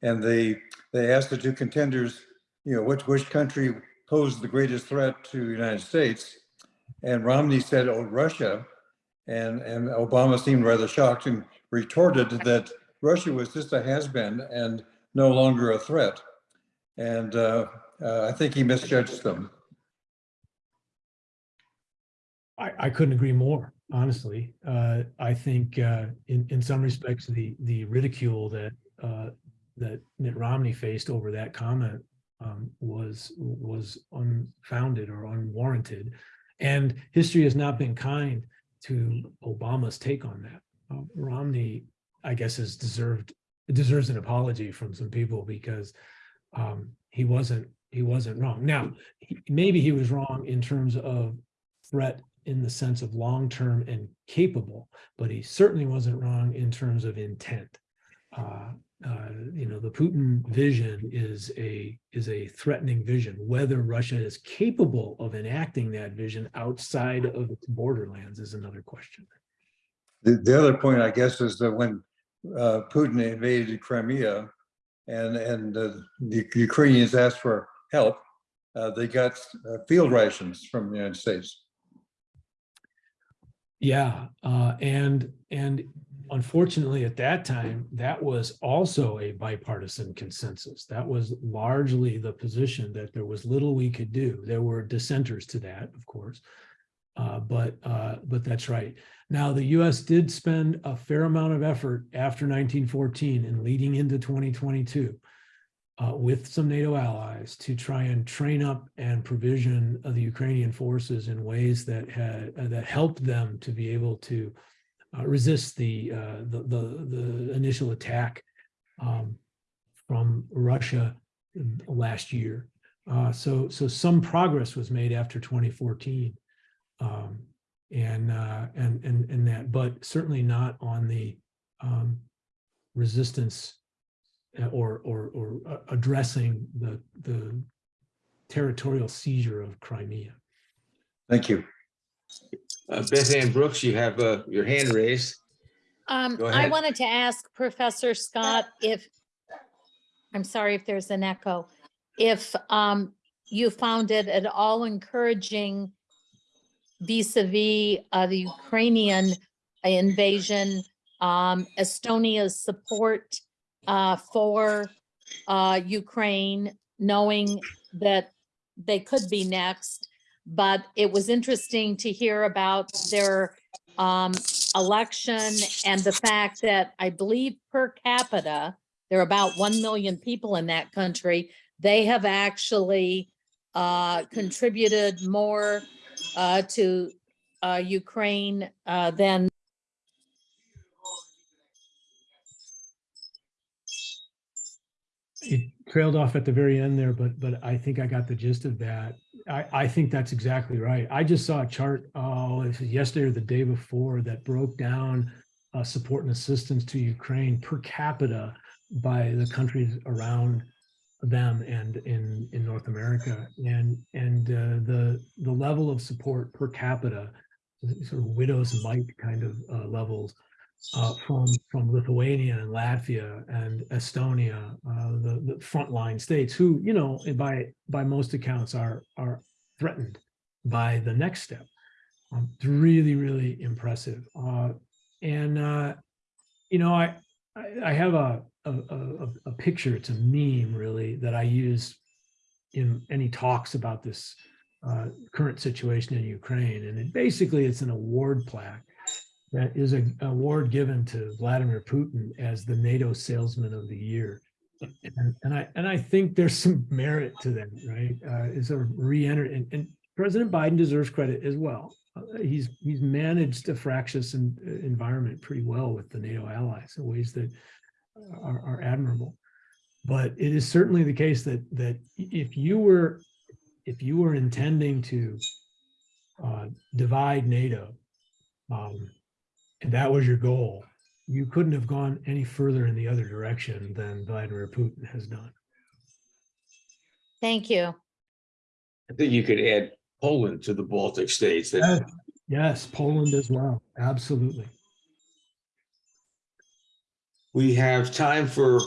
And they, they asked the two contenders, you know, which, which country posed the greatest threat to the United States? And Romney said, oh, Russia. And, and Obama seemed rather shocked and retorted that Russia was just a has-been and no longer a threat. And, uh, uh, I think he misjudged them. I, I couldn't agree more, honestly. Uh, I think uh, in, in some respects, the, the ridicule that, uh, that Mitt Romney faced over that comment um, was, was unfounded or unwarranted. And history has not been kind to Obama's take on that. Uh, Romney, I guess, has deserved, deserves an apology from some people because um, he wasn't, he wasn't wrong. Now, he- maybe he was wrong in terms of threat in the sense of long-term and capable, but he certainly wasn't wrong in terms of intent. Uh, uh, you know, the Putin vision is a is a threatening vision. Whether Russia is capable of enacting that vision outside of its borderlands is another question. The, the other point, I guess, is that when uh, Putin invaded Crimea and, and uh, the Ukrainians asked for help, uh, they got uh, field rations from the United States. Yeah, uh, and and unfortunately, at that time, that was also a bipartisan consensus. That was largely the position that there was little we could do. There were dissenters to that, of course. Uh, but uh, but that's right. Now, the U.S. did spend a fair amount of effort after 1914 and leading into 2022 uh, with some NATO allies to try and train up and provision the Ukrainian forces in ways that had uh, that helped them to be able to uh, resist the, uh, the the the initial attack um, from Russia last year. Uh, so so some progress was made after 2014, um, and uh, and and and that, but certainly not on the um, resistance or or or uh, addressing the the territorial seizure of Crimea. Thank you. Uh, Beth Ann Brooks, you have uh your hand raised. Um, I wanted to ask Professor Scott if, I'm sorry if there's an echo, if um, you found it at all encouraging vis-à-vis uh, the Ukrainian invasion, um, Estonia's support uh, for uh, Ukraine, knowing that they could be next. But it was interesting to hear about their um, election and the fact that I believe per capita, there are about 1 million people in that country. They have actually uh, contributed more uh, to uh, Ukraine uh, than it trailed off at the very end there, but but I think I got the gist of that. I I think that's exactly right. I just saw a chart, oh, yesterday or the day before that broke down uh, support and assistance to Ukraine per capita by the countries around them and in in North America and and uh, the the level of support per capita sort of widow's mite kind of uh, levels uh, from from Lithuania and Latvia and Estonia, uh, the the frontline states, who you know by by most accounts are are threatened by the next step. Um, it's really really impressive, uh, and uh, you know I I, I have a, a a a picture. It's a meme really that I use in any talks about this uh, current situation in Ukraine, and it basically it's an award plaque that is an award given to Vladimir Putin as the NATO salesman of the year. And, and I and I think there's some merit to that, right? Uh, is a re-enter and, and President Biden deserves credit as well. Uh, he's he's managed a fractious en- environment pretty well with the NATO allies in ways that are, are admirable. But it is certainly the case that that if you were if you were intending to uh, divide NATO, um, and that was your goal, you couldn't have gone any further in the other direction than Vladimir Putin has done. Thank you. I think you could add Poland to the Baltic states that Yes, Yes, Poland as well. Absolutely. we have time for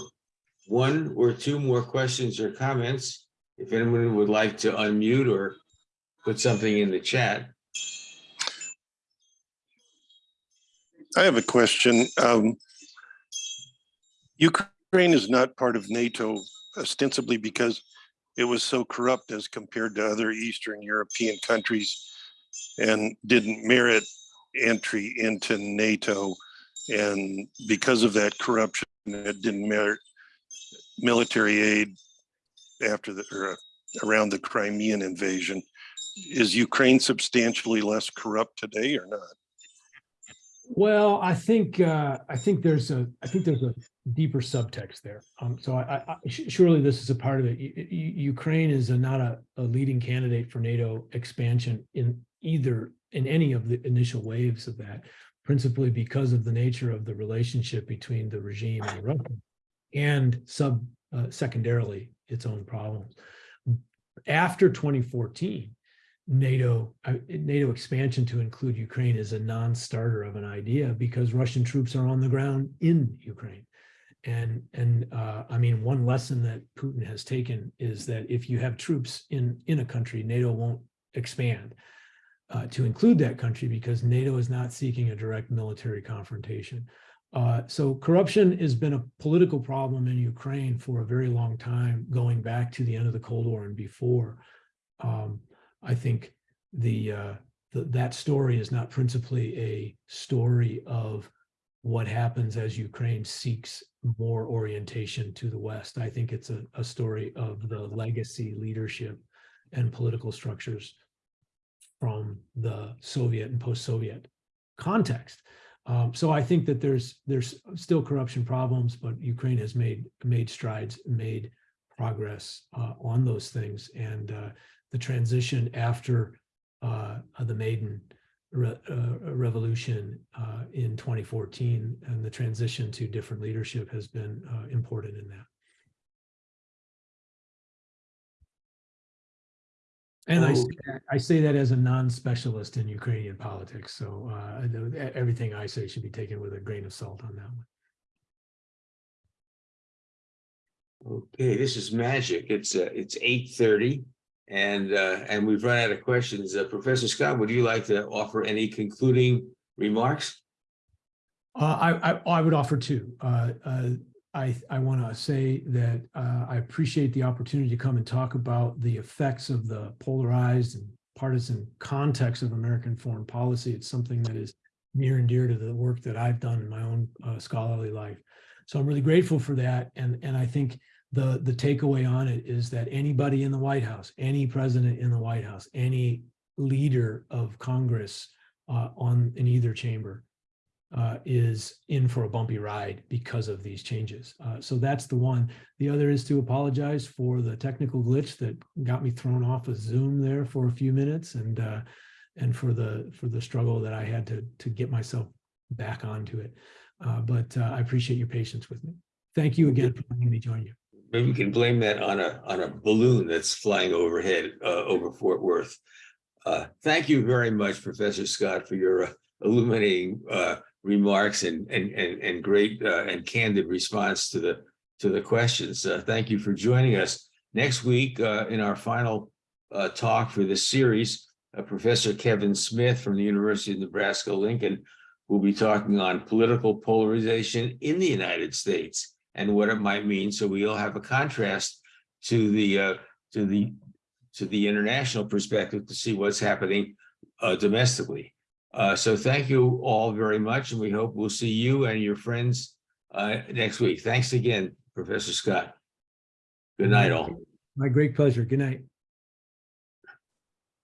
one or two more questions or comments. If anyone would like to unmute or put something in the chat. I have a question. Um, Ukraine is not part of NATO ostensibly because it was so corrupt as compared to other Eastern European countries and didn't merit entry into NATO. And because of that corruption, it didn't merit military aid after the, or around the Crimean invasion. Is Ukraine substantially less corrupt today or not? Well, I think uh, I think there's a I think there's a deeper subtext there. Um, so I, I, surely this is a part of it. U- Ukraine is a, not a, a leading candidate for NATO expansion in either in any of the initial waves of that, principally because of the nature of the relationship between the regime and Russia, and sub uh, secondarily its own problems. After 2014, NATO uh, NATO expansion to include Ukraine is a non-starter of an idea because Russian troops are on the ground in Ukraine. And and uh, I mean, one lesson that Putin has taken is that if you have troops in in a country, NATO won't expand uh, to include that country because NATO is not seeking a direct military confrontation. Uh, so corruption has been a political problem in Ukraine for a very long time, going back to the end of the Cold War and before. Um, I think the, uh, the, that story is not principally a story of what happens as Ukraine seeks more orientation to the West. I think it's a, a story of the legacy leadership and political structures from the Soviet and post-Soviet context. Um, so I think that there's there's still corruption problems, but Ukraine has made made strides, made progress uh, on those things, and uh, the transition after uh, the Maidan re- uh, revolution uh, in 2014 and the transition to different leadership has been uh, important in that. And I, say that- I say that as a non-specialist in Ukrainian politics, so uh, everything I say should be taken with a grain of salt on that one. Okay, this is magic. It's uh, it's eight thirty. And uh, and we've run out of questions. Uh, Professor Scott, would you like to offer any concluding remarks? Uh, I, I, I would offer two. Uh, uh, I, I want to say that uh, I appreciate the opportunity to come and talk about the effects of the polarized and partisan context of American foreign policy. It's something that is near and dear to the work that I've done in my own scholarly life. So I'm really grateful for that. And, and I think the, the takeaway on it is that anybody in the White House, any president in the White House, any leader of Congress uh, on, in either chamber uh, is in for a bumpy ride because of these changes. Uh, so that's the one. The other is to apologize for the technical glitch that got me thrown off of Zoom there for a few minutes and uh, and for the for the struggle that I had to to get myself back onto it. Uh, but uh, I appreciate your patience with me. Thank you again for letting me join you. Maybe we can blame that on a, on a balloon that's flying overhead, uh, over Fort Worth. Uh, thank you very much, Professor Scott, for your uh, illuminating, uh, remarks and, and, and, and great, uh, and candid response to the, to the questions. Uh, thank you for joining us. Next week, in our final, talk for this series, Professor Kevin Smith from the University of Nebraska Lincoln will be talking on political polarization in the United States and what it might mean. So we'll have a contrast to the, uh, to the, to the international perspective to see what's happening uh, domestically. Uh, so thank you all very much, and we hope we'll see you and your friends uh, next week. Thanks again, Professor Scott. Good night, all. My great pleasure. Good night.